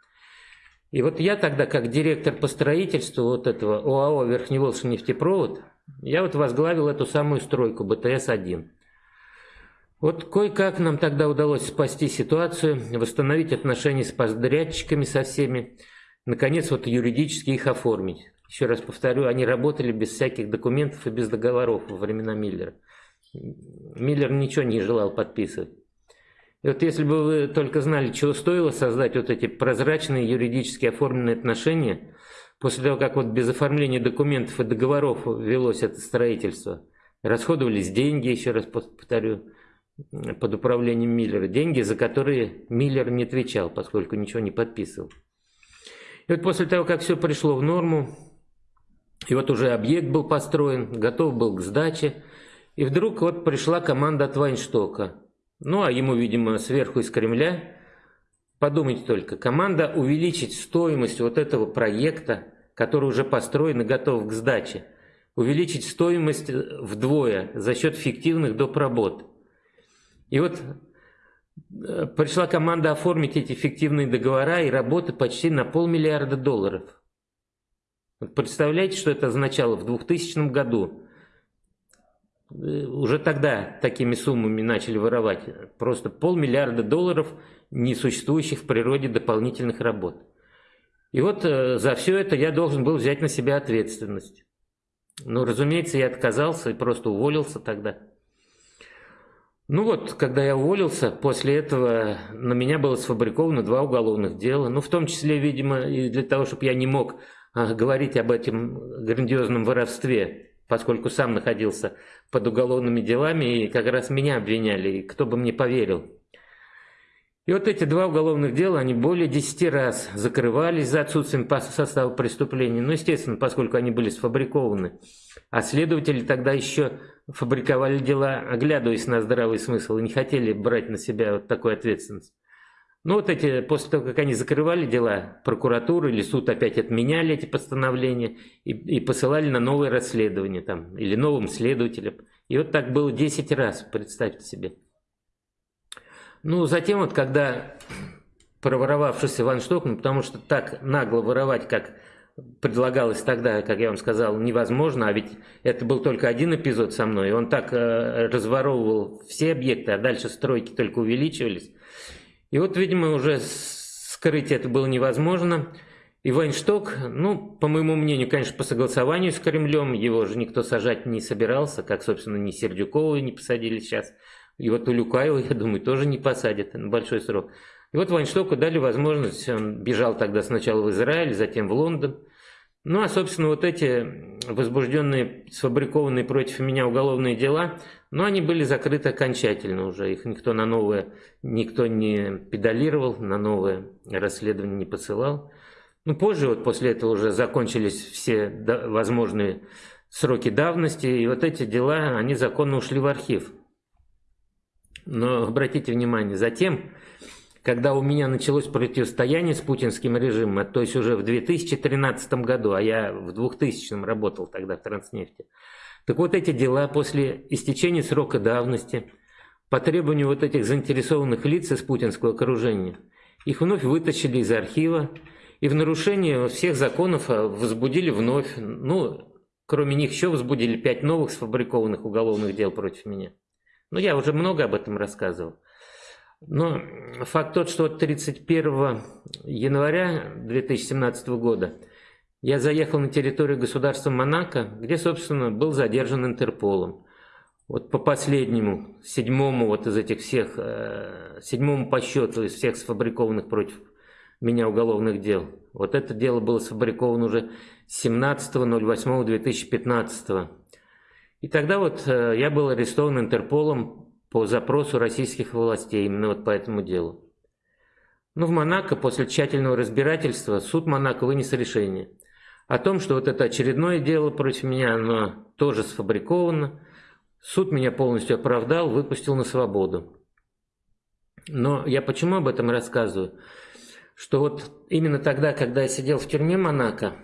И вот я тогда, как директор по строительству вот этого ОАО «Верхневолжский нефтепровод», я вот возглавил эту самую стройку БТС-1. Вот кое-как нам тогда удалось спасти ситуацию, восстановить отношения с подрядчиками со всеми, наконец, вот юридически их оформить. Еще раз повторю, они работали без всяких документов и без договоров во времена Миллера. Миллер ничего не желал подписывать. И вот если бы вы только знали, чего стоило создать вот эти прозрачные юридически оформленные отношения, после того, как вот без оформления документов и договоров велось это строительство, расходовались деньги, еще раз повторю, под управлением Миллера, деньги, за которые Миллер не отвечал, поскольку ничего не подписывал. И вот после того, как все пришло в норму, и вот уже объект был построен, готов был к сдаче, и вдруг вот пришла команда от Вайнштока. Ну, а ему, видимо, сверху из Кремля, подумайте только, команда увеличить стоимость вот этого проекта, который уже построен и готов к сдаче, увеличить стоимость вдвое за счет фиктивных доп. работ. И вот э, пришла команда оформить эти фиктивные договора и работы почти на полмиллиарда долларов. Представляете, что это означало в 2000 году? Э, уже тогда такими суммами начали воровать. Просто полмиллиарда долларов несуществующих в природе дополнительных работ. И вот э, за все это я должен был взять на себя ответственность. Но, разумеется, я отказался и просто уволился тогда. Ну вот, когда я уволился, после этого на меня было сфабриковано два уголовных дела. Ну, в том числе, видимо, и для того, чтобы я не мог а, говорить об этом грандиозном воровстве, поскольку сам находился под уголовными делами, и как раз меня обвиняли, и кто бы мне поверил. И вот эти два уголовных дела, они более 10 раз закрывались за отсутствием состава преступления. Ну, естественно, поскольку они были сфабрикованы. А следователи тогда еще фабриковали дела, оглядываясь на здравый смысл, и не хотели брать на себя вот такую ответственность. Ну вот эти, после того, как они закрывали дела, прокуратура или суд опять отменяли эти постановления и, и посылали на новое расследование там, или новым следователям. И вот так было 10 раз, представьте себе. Ну, затем вот, когда проворовавшийся Ван Шток, ну, потому что так нагло воровать, как предлагалось тогда, как я вам сказал, невозможно, а ведь это был только один эпизод со мной, он так э, разворовывал все объекты, а дальше стройки только увеличивались. И вот, видимо, уже скрыть это было невозможно. И Вайншток, ну, по моему мнению, конечно, по согласованию с Кремлем, его же никто сажать не собирался, как, собственно, ни Сердюкова не посадили сейчас. И вот Улюкаева, я думаю, тоже не посадят на большой срок. И вот Вайнштоку дали возможность, он бежал тогда сначала в Израиль, затем в Лондон. Ну а, собственно, вот эти возбужденные, сфабрикованные против меня уголовные дела, ну они были закрыты окончательно уже. Их никто на новое, никто не педалировал, на новое расследование не посылал. Ну позже, вот после этого уже закончились все возможные сроки давности, и вот эти дела, они законно ушли в архив. Но обратите внимание, затем, когда у меня началось противостояние с путинским режимом, то есть уже в 2013 году, а я в 2000 работал тогда в Транснефти, так вот эти дела после истечения срока давности, по требованию вот этих заинтересованных лиц из путинского окружения, их вновь вытащили из архива и в нарушение всех законов а, возбудили вновь, ну, кроме них еще возбудили пять новых сфабрикованных уголовных дел против меня. Ну, я уже много об этом рассказывал. Но факт тот, что 31 января 2017 года я заехал на территорию государства Монако, где, собственно, был задержан Интерполом. Вот по последнему, седьмому вот из этих всех, э, седьмому по счету из всех сфабрикованных против меня уголовных дел. Вот это дело было сфабриковано уже 17.08.2015 и тогда вот э, я был арестован Интерполом по запросу российских властей именно вот по этому делу. Но в Монако после тщательного разбирательства суд Монако вынес решение о том, что вот это очередное дело против меня, оно тоже сфабриковано. Суд меня полностью оправдал, выпустил на свободу. Но я почему об этом рассказываю? Что вот именно тогда, когда я сидел в тюрьме Монако,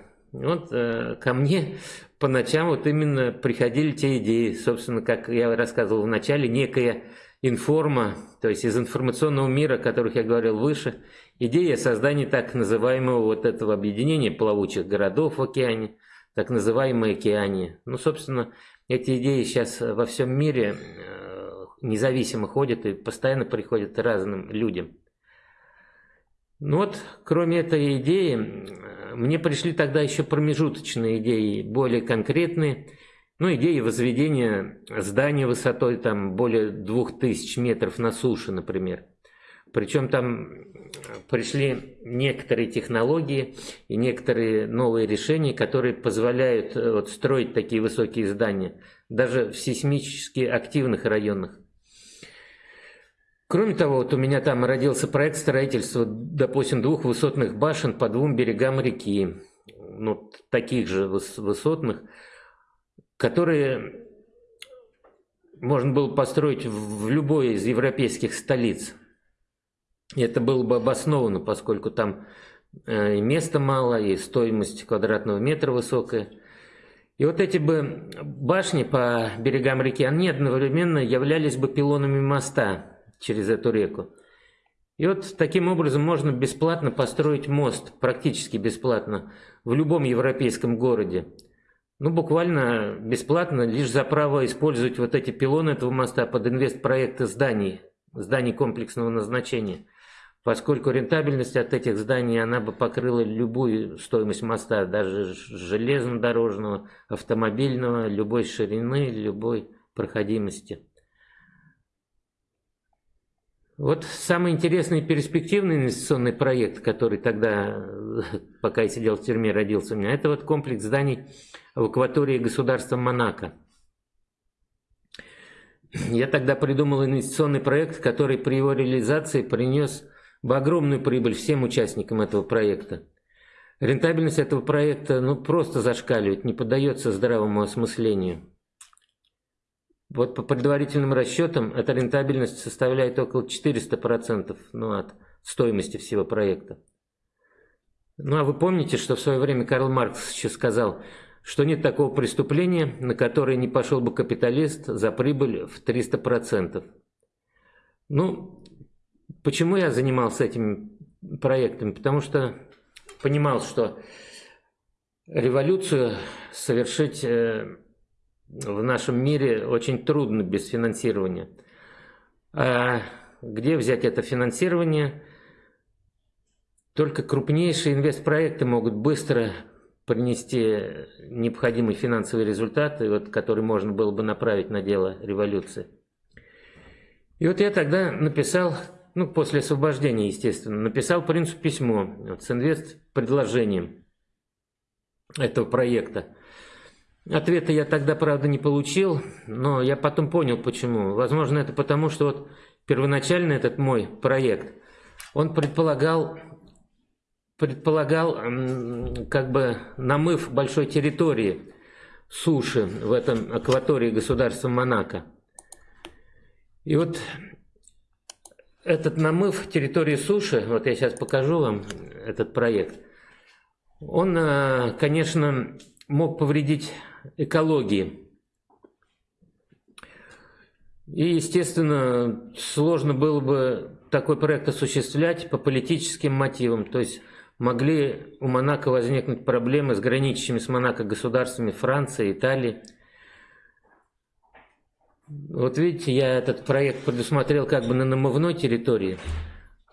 вот э, ко мне по ночам вот именно приходили те идеи, собственно, как я рассказывал в начале, некая информа, то есть из информационного мира, о которых я говорил выше, идея создания так называемого вот этого объединения плавучих городов в океане, так называемое океане. Ну, собственно, эти идеи сейчас во всем мире э, независимо ходят и постоянно приходят разным людям. Ну вот, кроме этой идеи, мне пришли тогда еще промежуточные идеи, более конкретные. Ну, идеи возведения здания высотой там более 2000 метров на суше, например. Причем там пришли некоторые технологии и некоторые новые решения, которые позволяют э, вот, строить такие высокие здания, даже в сейсмически активных районах. Кроме того, вот у меня там родился проект строительства, допустим, двух высотных башен по двум берегам реки, ну, таких же высотных, которые можно было построить в любой из европейских столиц. И это было бы обосновано, поскольку там э, и места мало, и стоимость квадратного метра высокая. И вот эти бы башни по берегам реки, они одновременно являлись бы пилонами моста, через эту реку. И вот таким образом можно бесплатно построить мост, практически бесплатно, в любом европейском городе. Ну, буквально бесплатно, лишь за право использовать вот эти пилоны этого моста под инвестпроекты зданий, зданий комплексного назначения. Поскольку рентабельность от этих зданий, она бы покрыла любую стоимость моста, даже железнодорожного, автомобильного, любой ширины, любой проходимости. Вот самый интересный перспективный инвестиционный проект, который тогда, <laughs> пока я сидел в тюрьме, родился у меня, это вот комплекс зданий в акватории государства Монако. Я тогда придумал инвестиционный проект, который при его реализации принес бы огромную прибыль всем участникам этого проекта. Рентабельность этого проекта ну, просто зашкаливает, не поддается здравому осмыслению. Вот по предварительным расчетам эта рентабельность составляет около 400% ну, от стоимости всего проекта. Ну а вы помните, что в свое время Карл Маркс еще сказал, что нет такого преступления, на которое не пошел бы капиталист за прибыль в 300%. Ну, почему я занимался этим проектом? Потому что понимал, что революцию совершить э, в нашем мире очень трудно без финансирования. А где взять это финансирование? Только крупнейшие инвестпроекты могут быстро принести необходимый финансовый результат, вот, который можно было бы направить на дело революции. И вот я тогда написал, ну, после освобождения, естественно, написал принцу письмо вот, с инвест-предложением этого проекта. Ответа я тогда, правда, не получил, но я потом понял, почему. Возможно, это потому, что вот первоначально этот мой проект, он предполагал, предполагал как бы намыв большой территории суши в этом акватории государства Монако. И вот этот намыв территории суши, вот я сейчас покажу вам этот проект, он, э, конечно, мог повредить экологии. И, естественно, сложно было бы такой проект осуществлять по политическим мотивам. То есть могли у Монако возникнуть проблемы с граничащими с Монако государствами Франции, Италии. Вот видите, я этот проект предусмотрел как бы на намывной территории.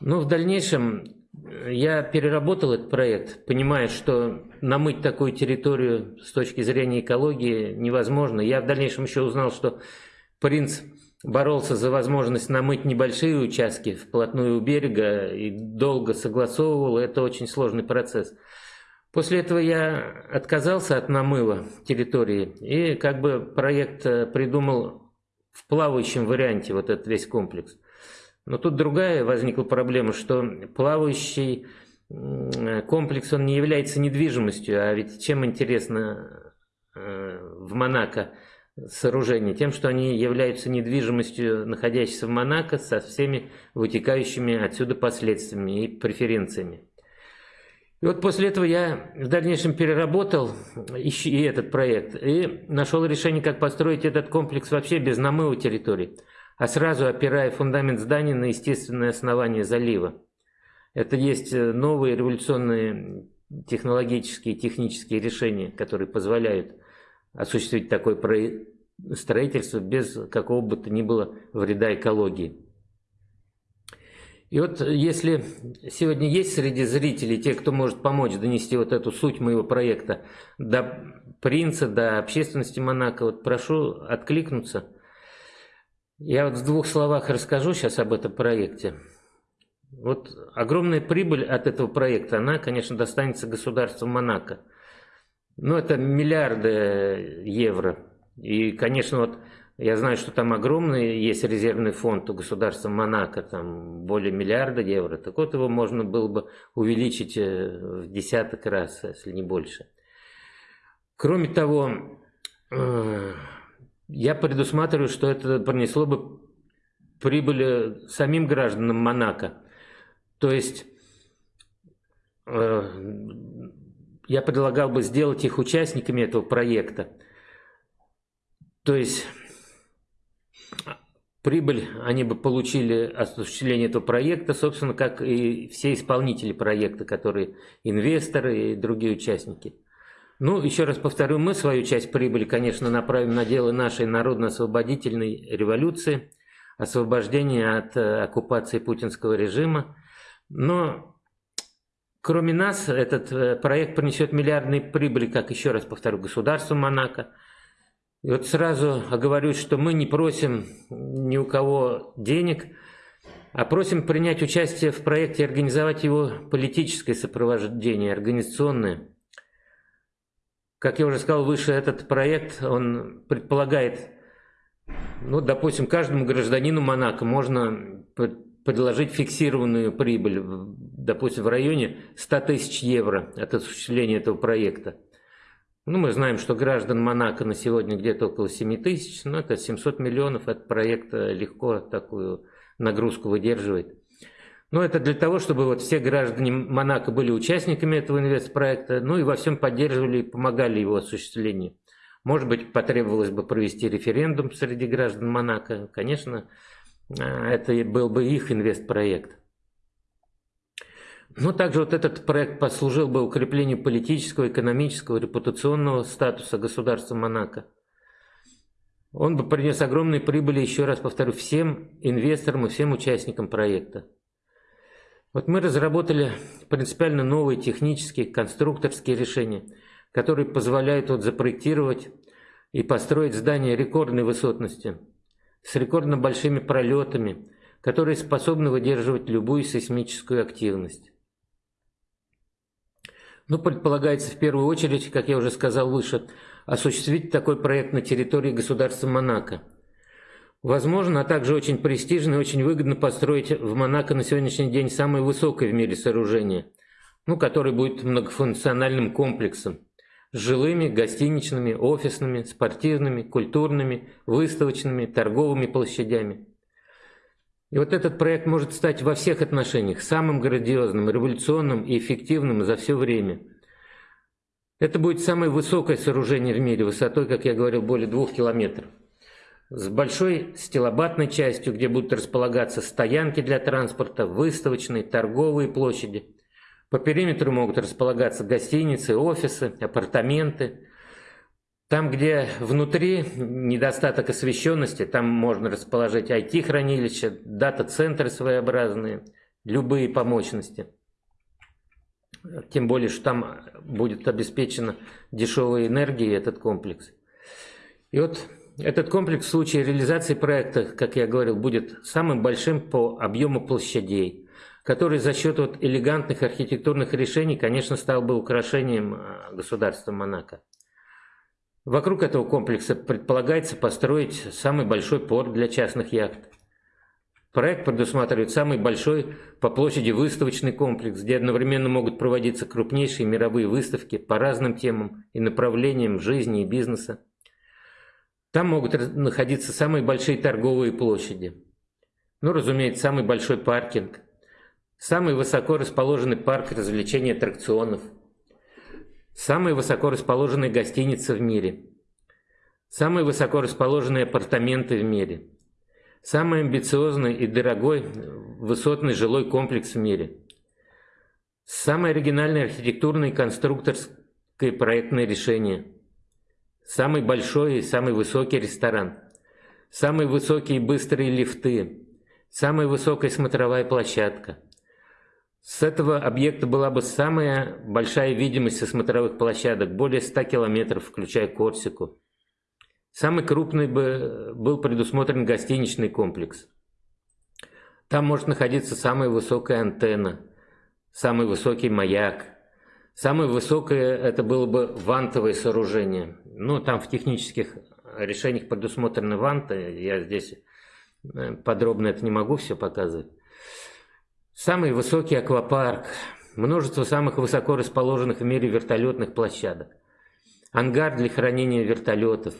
Но в дальнейшем я переработал этот проект, понимая, что намыть такую территорию с точки зрения экологии невозможно. Я в дальнейшем еще узнал, что принц боролся за возможность намыть небольшие участки вплотную у берега и долго согласовывал. Это очень сложный процесс. После этого я отказался от намыва территории и как бы проект э, придумал в плавающем варианте вот этот весь комплекс. Но тут другая возникла проблема, что плавающий комплекс, он не является недвижимостью, а ведь чем интересно э, в Монако сооружения? Тем, что они являются недвижимостью, находящейся в Монако, со всеми вытекающими отсюда последствиями и преференциями. И вот после этого я в дальнейшем переработал и этот проект и нашел решение, как построить этот комплекс вообще без намыва территории а сразу опирая фундамент здания на естественное основание залива. Это есть э, новые революционные технологические и технические решения, которые позволяют осуществить такое строительство без какого бы то ни было вреда экологии. И вот если сегодня есть среди зрителей те, кто может помочь донести вот эту суть моего проекта до принца, до общественности Монако, вот прошу откликнуться – я вот в двух словах расскажу сейчас об этом проекте. Вот огромная прибыль от этого проекта, она, конечно, достанется государству Монако. Ну, это миллиарды евро. И, конечно, вот я знаю, что там огромный есть резервный фонд у государства Монако, там более миллиарда евро. Так вот, его можно было бы увеличить э, в десяток раз, если не больше. Кроме того, э, я предусматриваю, что это принесло бы прибыль самим гражданам Монако. То есть э, я предлагал бы сделать их участниками этого проекта. То есть прибыль они бы получили от осуществления этого проекта, собственно, как и все исполнители проекта, которые инвесторы и другие участники. Ну, еще раз повторю, мы свою часть прибыли, конечно, направим на дело нашей народно-освободительной революции, освобождения от э, оккупации путинского режима. Но Кроме нас, этот э, проект принесет миллиардные прибыли, как еще раз повторю, государству Монако. И вот сразу оговорюсь, что мы не просим ни у кого денег, а просим принять участие в проекте и организовать его политическое сопровождение, организационное. Как я уже сказал выше, этот проект, он предполагает, ну, допустим, каждому гражданину Монако можно предложить фиксированную прибыль, допустим, в районе 100 тысяч евро от осуществления этого проекта. Ну, мы знаем, что граждан Монако на сегодня где-то около 7 тысяч, но это 700 миллионов, этот проект легко такую нагрузку выдерживает. Но это для того, чтобы вот все граждане Монако были участниками этого инвестпроекта, ну и во всем поддерживали и помогали его осуществлению. Может быть, потребовалось бы провести референдум среди граждан Монако. Конечно, а, это был бы их инвестпроект. Но также вот этот проект послужил бы укреплению политического, экономического, репутационного статуса государства Монако. Он бы принес огромные прибыли, еще раз повторю, всем инвесторам и всем участникам проекта. Вот мы разработали принципиально новые технические, конструкторские решения, которые позволяют вот запроектировать и построить здания рекордной высотности – с рекордно большими пролетами, которые способны выдерживать любую сейсмическую активность. Ну, предполагается в первую очередь, как я уже сказал выше, осуществить такой проект на территории государства Монако. Возможно, а также очень престижно и очень выгодно построить в Монако на сегодняшний день самое высокое в мире сооружение, ну, которое будет многофункциональным комплексом с жилыми, гостиничными, офисными, спортивными, культурными, выставочными, торговыми площадями. И вот этот проект может стать во всех отношениях самым грандиозным, революционным и эффективным за все время. Это будет самое высокое сооружение в мире, высотой, как я говорил, более двух километров. С большой стилобатной частью, где будут располагаться стоянки для транспорта, выставочные, торговые площади – по периметру могут располагаться гостиницы, офисы, апартаменты. Там, где внутри недостаток освещенности, там можно расположить IT-хранилища, дата-центры своеобразные, любые по мощности. Тем более, что там будет обеспечена дешевая энергия этот комплекс. И вот этот комплекс в случае реализации проекта, как я говорил, будет самым большим по объему площадей который за счет вот элегантных архитектурных решений, конечно, стал бы украшением э, государства Монако. Вокруг этого комплекса предполагается построить самый большой порт для частных яхт. Проект предусматривает самый большой по площади выставочный комплекс, где одновременно могут проводиться крупнейшие мировые выставки по разным темам и направлениям жизни и бизнеса. Там могут находиться самые большие торговые площади. Ну, разумеется, самый большой паркинг, Самый высоко расположенный парк развлечений аттракционов. Самые высоко расположенные гостиницы в мире. Самые высоко расположенные апартаменты в мире. Самый амбициозный и дорогой высотный жилой комплекс в мире. Самое оригинальное архитектурное и конструкторское проектное решение. Самый большой и самый высокий ресторан. Самые высокие и быстрые лифты. Самая высокая смотровая площадка. С этого объекта была бы самая большая видимость со смотровых площадок, более 100 километров, включая Корсику. Самый крупный бы был предусмотрен гостиничный комплекс. Там может находиться самая высокая антенна, самый высокий маяк. Самое высокое это было бы вантовое сооружение. Ну, там в технических решениях предусмотрены ванты, я здесь э, подробно это не могу все показывать. Самый высокий аквапарк, множество самых высоко расположенных в мире вертолетных площадок, ангар для хранения вертолетов.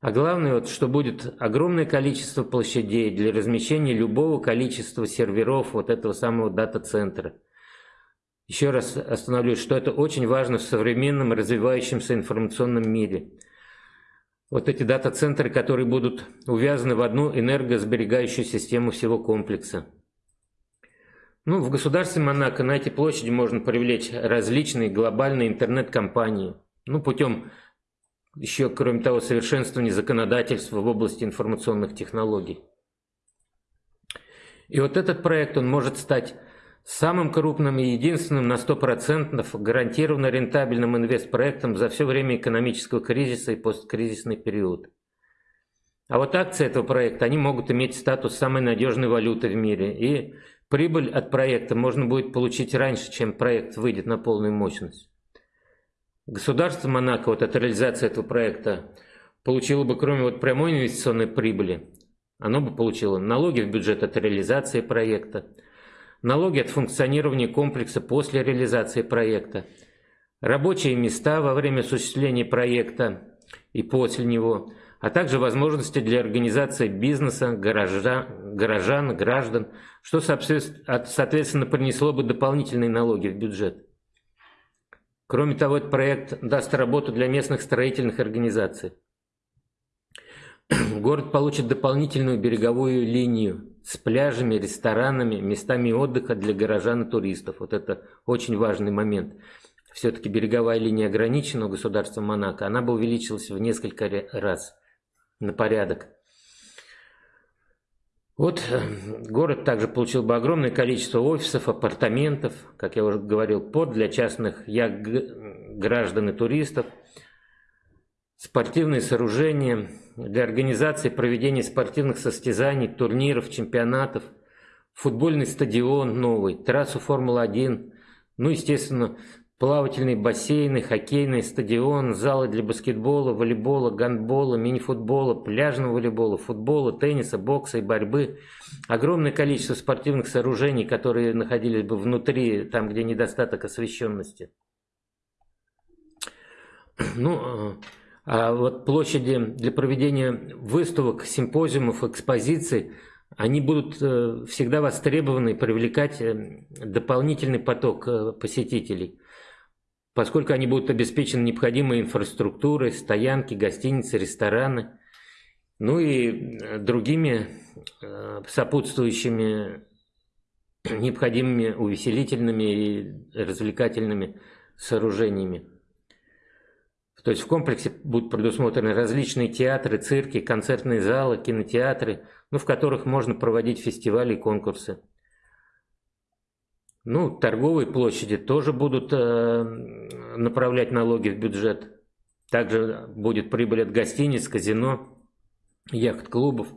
А главное, вот, что будет огромное количество площадей для размещения любого количества серверов вот этого самого дата-центра. Еще раз остановлюсь, что это очень важно в современном развивающемся информационном мире. Вот эти дата-центры, которые будут увязаны в одну энергосберегающую систему всего комплекса. Ну, в государстве Монако на эти площади можно привлечь различные глобальные интернет-компании. Ну, путем еще, кроме того, совершенствования законодательства в области информационных технологий. И вот этот проект, он может стать самым крупным и единственным на 100% гарантированно рентабельным инвестпроектом за все время экономического кризиса и посткризисный период. А вот акции этого проекта, они могут иметь статус самой надежной валюты в мире. И Прибыль от проекта можно будет получить раньше, чем проект выйдет на полную мощность. Государство Монако вот от реализации этого проекта получило бы, кроме вот прямой инвестиционной прибыли, оно бы получило налоги в бюджет от реализации проекта, налоги от функционирования комплекса после реализации проекта, рабочие места во время осуществления проекта и после него, а также возможности для организации бизнеса, гаража, горожан, граждан, что, соответственно, принесло бы дополнительные налоги в бюджет. Кроме того, этот проект даст работу для местных строительных организаций. <clears throat> Город получит дополнительную береговую линию с пляжами, ресторанами, местами отдыха для горожан и туристов. Вот это очень важный момент. Все-таки береговая линия ограничена у государства Монако, она бы увеличилась в несколько раз на порядок. Вот э, город также получил бы огромное количество офисов, апартаментов, как я уже говорил, под для частных як граждан и туристов, спортивные сооружения для организации проведения спортивных состязаний, турниров, чемпионатов, футбольный стадион новый, трассу Формулы-1, ну, естественно, плавательные бассейны, хоккейный стадион, залы для баскетбола, волейбола, гандбола, мини-футбола, пляжного волейбола, футбола, тенниса, бокса и борьбы. Огромное количество спортивных сооружений, которые находились бы внутри, там, где недостаток освещенности. Ну, а вот площади для проведения выставок, симпозиумов, экспозиций, они будут э, всегда востребованы привлекать э, дополнительный поток э, посетителей поскольку они будут обеспечены необходимой инфраструктурой, стоянки, гостиницы, рестораны, ну и другими сопутствующими необходимыми увеселительными и развлекательными сооружениями. То есть в комплексе будут предусмотрены различные театры, цирки, концертные залы, кинотеатры, ну, в которых можно проводить фестивали и конкурсы. Ну, торговые площади тоже будут э, направлять налоги в бюджет. Также будет прибыль от гостиниц, казино, яхт-клубов.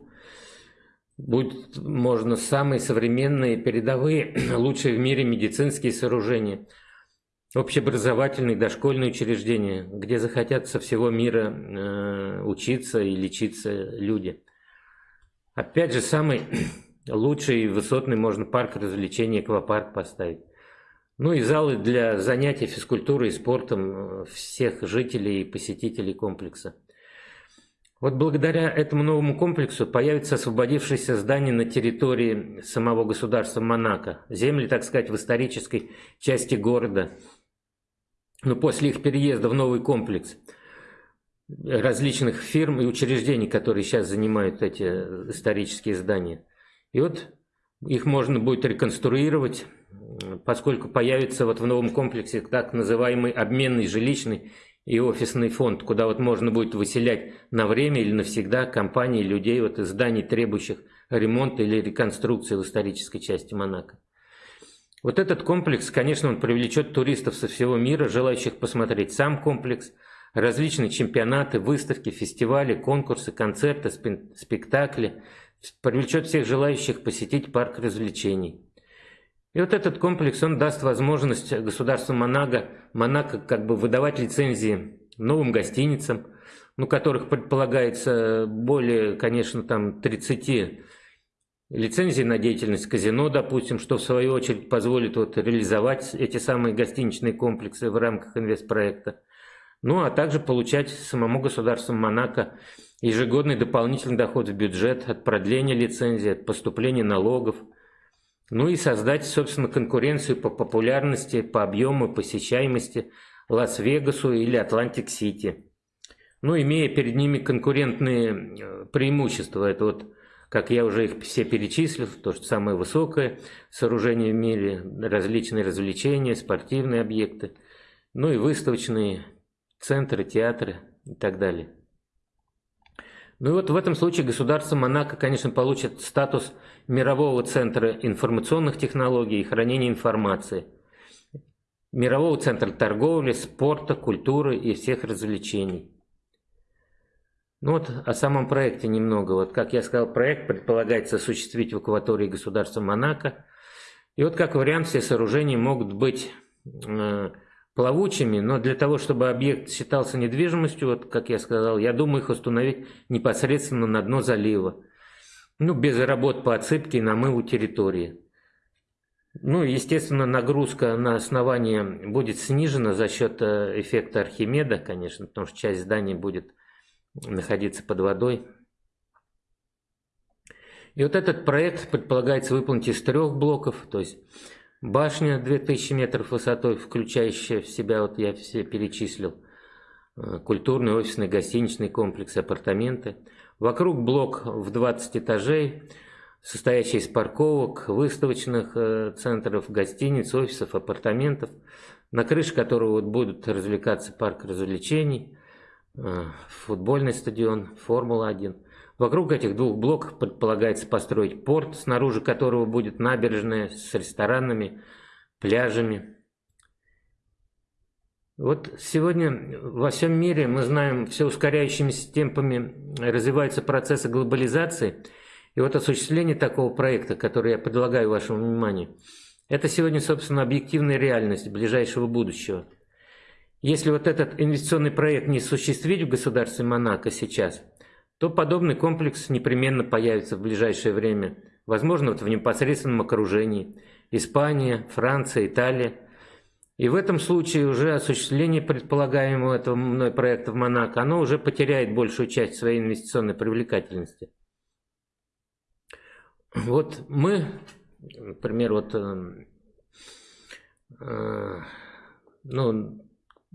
Будет можно самые современные, передовые, <clears throat> лучшие в мире медицинские сооружения, общеобразовательные, дошкольные учреждения, где захотят со всего мира э, учиться и лечиться люди. Опять же, самый <clears throat> лучший высотный можно парк развлечений, аквапарк поставить. Ну и залы для занятий физкультурой и спортом э, всех жителей и посетителей комплекса. Вот благодаря этому новому комплексу появится освободившееся здание на территории самого государства Монако. Земли, так сказать, в исторической части города. Но после их переезда в новый комплекс различных фирм и учреждений, которые сейчас занимают эти исторические здания – и вот их можно будет реконструировать, поскольку появится вот в новом комплексе так называемый обменный жилищный и офисный фонд, куда вот можно будет выселять на время или навсегда компании людей вот из зданий, требующих ремонта или реконструкции в исторической части Монако. Вот этот комплекс, конечно, он привлечет туристов со всего мира, желающих посмотреть сам комплекс, различные чемпионаты, выставки, фестивали, конкурсы, концерты, спектакли – привлечет всех желающих посетить парк развлечений. И вот этот комплекс, он даст возможность государству Монако, Монако как бы выдавать лицензии новым гостиницам, ну, которых предполагается более, конечно, там 30 лицензий на деятельность казино, допустим, что в свою очередь позволит вот реализовать эти самые гостиничные комплексы в рамках инвестпроекта. Ну, а также получать самому государству Монако ежегодный дополнительный доход в бюджет от продления лицензии, от поступления налогов – ну и создать, собственно, конкуренцию по популярности, по объему, посещаемости Лас-Вегасу или Атлантик-Сити. Ну, имея перед ними конкурентные э, преимущества, это вот, как я уже их все перечислил, то, что самое высокое сооружение в мире, различные развлечения, спортивные объекты, ну и выставочные центры, театры и так далее. Ну и вот в этом случае государство Монако, конечно, получит статус мирового центра информационных технологий и хранения информации, мирового центра торговли, спорта, культуры и всех развлечений. Ну вот о самом проекте немного. Вот как я сказал, проект предполагается осуществить в акватории государства Монако. И вот как вариант все сооружения могут быть э, плавучими, но для того, чтобы объект считался недвижимостью, вот как я сказал, я думаю их установить непосредственно на дно залива. Ну, без работ по отсыпке и намыву территории. Ну, естественно, нагрузка на основание будет снижена за счет э, эффекта Архимеда, конечно, потому что часть здания будет находиться под водой. И вот этот проект предполагается выполнить из трех блоков, то есть Башня 2000 метров высотой, включающая в себя, вот я все перечислил, э, культурный, офисный, гостиничный комплекс, апартаменты. Вокруг блок в 20 этажей, состоящий из парковок, выставочных э, центров, гостиниц, офисов, апартаментов, на крыше которого вот будут развлекаться парк развлечений, футбольный стадион, Формула-1. Вокруг этих двух блоков предполагается построить порт, снаружи которого будет набережная с ресторанами, пляжами. Вот сегодня во всем мире, мы знаем, все ускоряющимися темпами развиваются процессы глобализации. И вот осуществление такого проекта, который я предлагаю вашему вниманию, это сегодня, собственно, объективная реальность ближайшего будущего. Если вот этот инвестиционный проект не осуществить в государстве Монако сейчас – то подобный комплекс непременно появится в ближайшее время, возможно, вот в непосредственном окружении. Испания, Франция, Италия. И в этом случае уже осуществление предполагаемого этого мной проекта в Монако, оно уже потеряет большую часть своей инвестиционной привлекательности. Вот мы, например, вот, э, э, ну,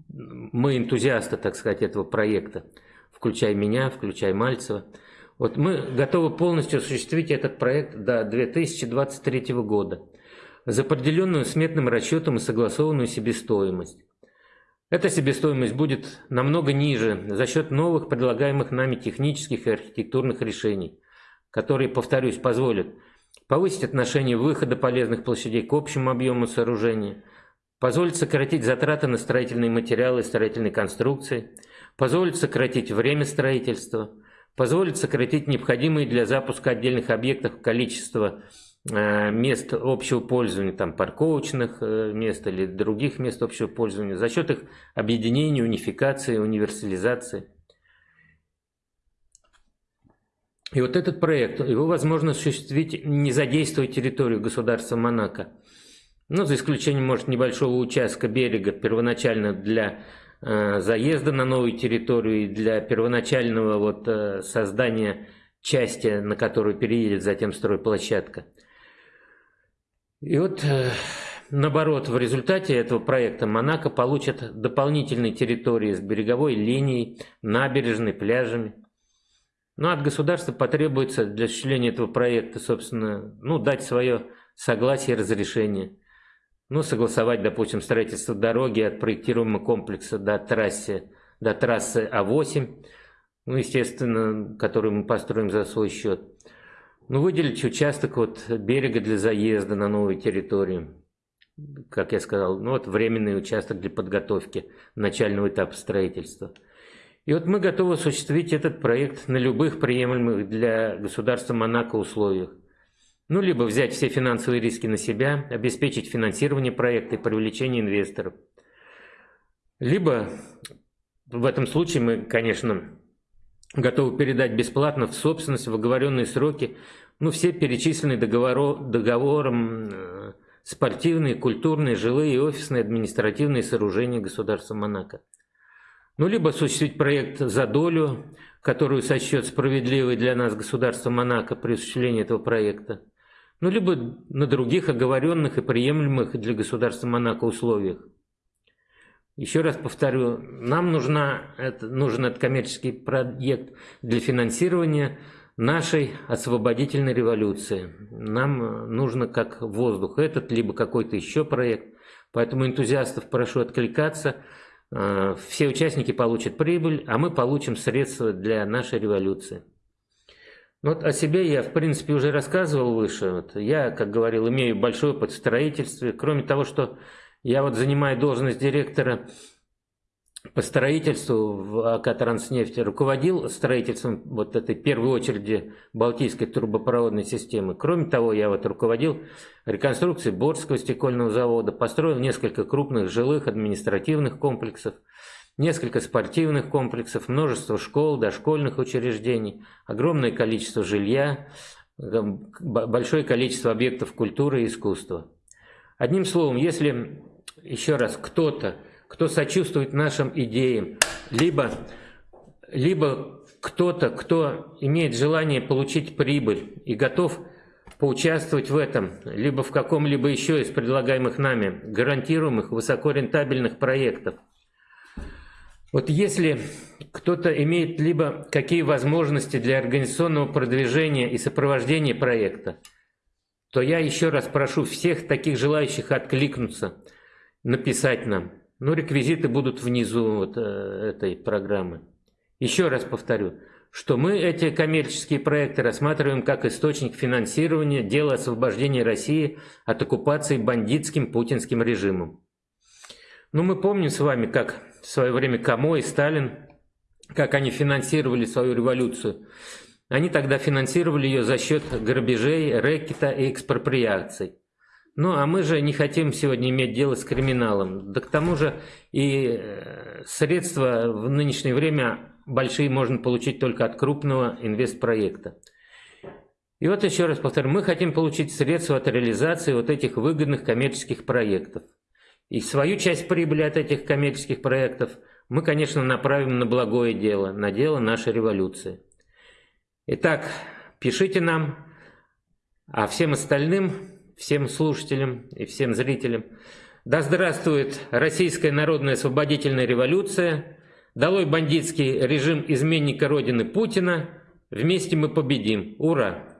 мы энтузиасты, так сказать, этого проекта включая меня, включая Мальцева. Вот мы готовы полностью осуществить этот проект до 2023 года за определенную сметным расчетом и согласованную себестоимость. Эта себестоимость будет намного ниже за счет новых предлагаемых нами технических и архитектурных решений, которые, повторюсь, позволят повысить отношение выхода полезных площадей к общему объему сооружения, позволит сократить затраты на строительные материалы и строительные конструкции – позволит сократить время строительства, позволит сократить необходимые для запуска отдельных объектов количество э, мест общего пользования, там парковочных э, мест или других мест общего пользования, за счет их объединения, унификации, универсализации. И вот этот проект, его возможно осуществить, не задействуя территорию государства Монако. Ну, за исключением, может, небольшого участка берега, первоначально для Э, заезда на новую территорию и для первоначального вот э, создания части, на которую переедет затем стройплощадка. И вот э, наоборот, в результате этого проекта Монако получит дополнительные территории с береговой линией, набережной, пляжами. Ну, от государства потребуется для осуществления этого проекта, собственно, ну, дать свое согласие и разрешение – ну, согласовать, допустим, строительство дороги от проектируемого комплекса до трассы, до трассы А8, ну, естественно, которую мы построим за свой счет. Ну, выделить участок вот берега для заезда на новую территорию. Как я сказал, ну вот временный участок для подготовки начального этапа строительства. И вот мы готовы осуществить этот проект на любых приемлемых для государства Монако условиях. Ну, либо взять все финансовые риски на себя, обеспечить финансирование проекта и привлечение инвесторов. Либо в этом случае мы, конечно, готовы передать бесплатно в собственность в оговоренные сроки ну, все перечисленные договоро, договором э, спортивные, культурные, жилые и офисные административные сооружения государства Монако. Ну, либо осуществить проект за долю, которую сочтет справедливой для нас государство Монако при осуществлении этого проекта. Ну, либо на других оговоренных и приемлемых для государства Монако условиях. Еще раз повторю, нам нужна, это, нужен этот коммерческий проект для финансирования нашей освободительной революции. Нам нужно как воздух этот, либо какой-то еще проект. Поэтому энтузиастов прошу откликаться. Э, все участники получат прибыль, а мы получим средства для нашей революции. Вот о себе я, в принципе, уже рассказывал выше. Вот я, как говорил, имею большой опыт в строительстве. Кроме того, что я вот занимаю должность директора по строительству в АК «Транснефть» руководил строительством вот этой первой очереди Балтийской трубопроводной системы. Кроме того, я вот руководил реконструкцией Борского стекольного завода, построил несколько крупных жилых административных комплексов, несколько спортивных комплексов, множество школ, дошкольных учреждений, огромное количество жилья, большое количество объектов культуры и искусства. Одним словом, если еще раз кто-то кто сочувствует нашим идеям, либо, либо кто-то, кто имеет желание получить прибыль и готов поучаствовать в этом, либо в каком-либо еще из предлагаемых нами гарантируемых высокорентабельных проектов. Вот если кто-то имеет либо какие возможности для организационного продвижения и сопровождения проекта, то я еще раз прошу всех таких желающих откликнуться, написать нам. Ну, реквизиты будут внизу вот э, этой программы. Еще раз повторю, что мы эти коммерческие проекты рассматриваем как источник финансирования дела освобождения России от оккупации бандитским путинским режимом. Ну, мы помним с вами, как в свое время Камо и Сталин, как они финансировали свою революцию. Они тогда финансировали ее за счет грабежей, рэкета и экспроприаций. Ну, а мы же не хотим сегодня иметь дело с криминалом. Да к тому же и э, средства в нынешнее время большие можно получить только от крупного инвестпроекта. И вот еще раз повторю, мы хотим получить средства от реализации вот этих выгодных коммерческих проектов. И свою часть прибыли от этих коммерческих проектов мы, конечно, направим на благое дело, на дело нашей революции. Итак, пишите нам, а всем остальным всем слушателям и всем зрителям. Да здравствует Российская народная освободительная революция, долой бандитский режим изменника Родины Путина, вместе мы победим. Ура!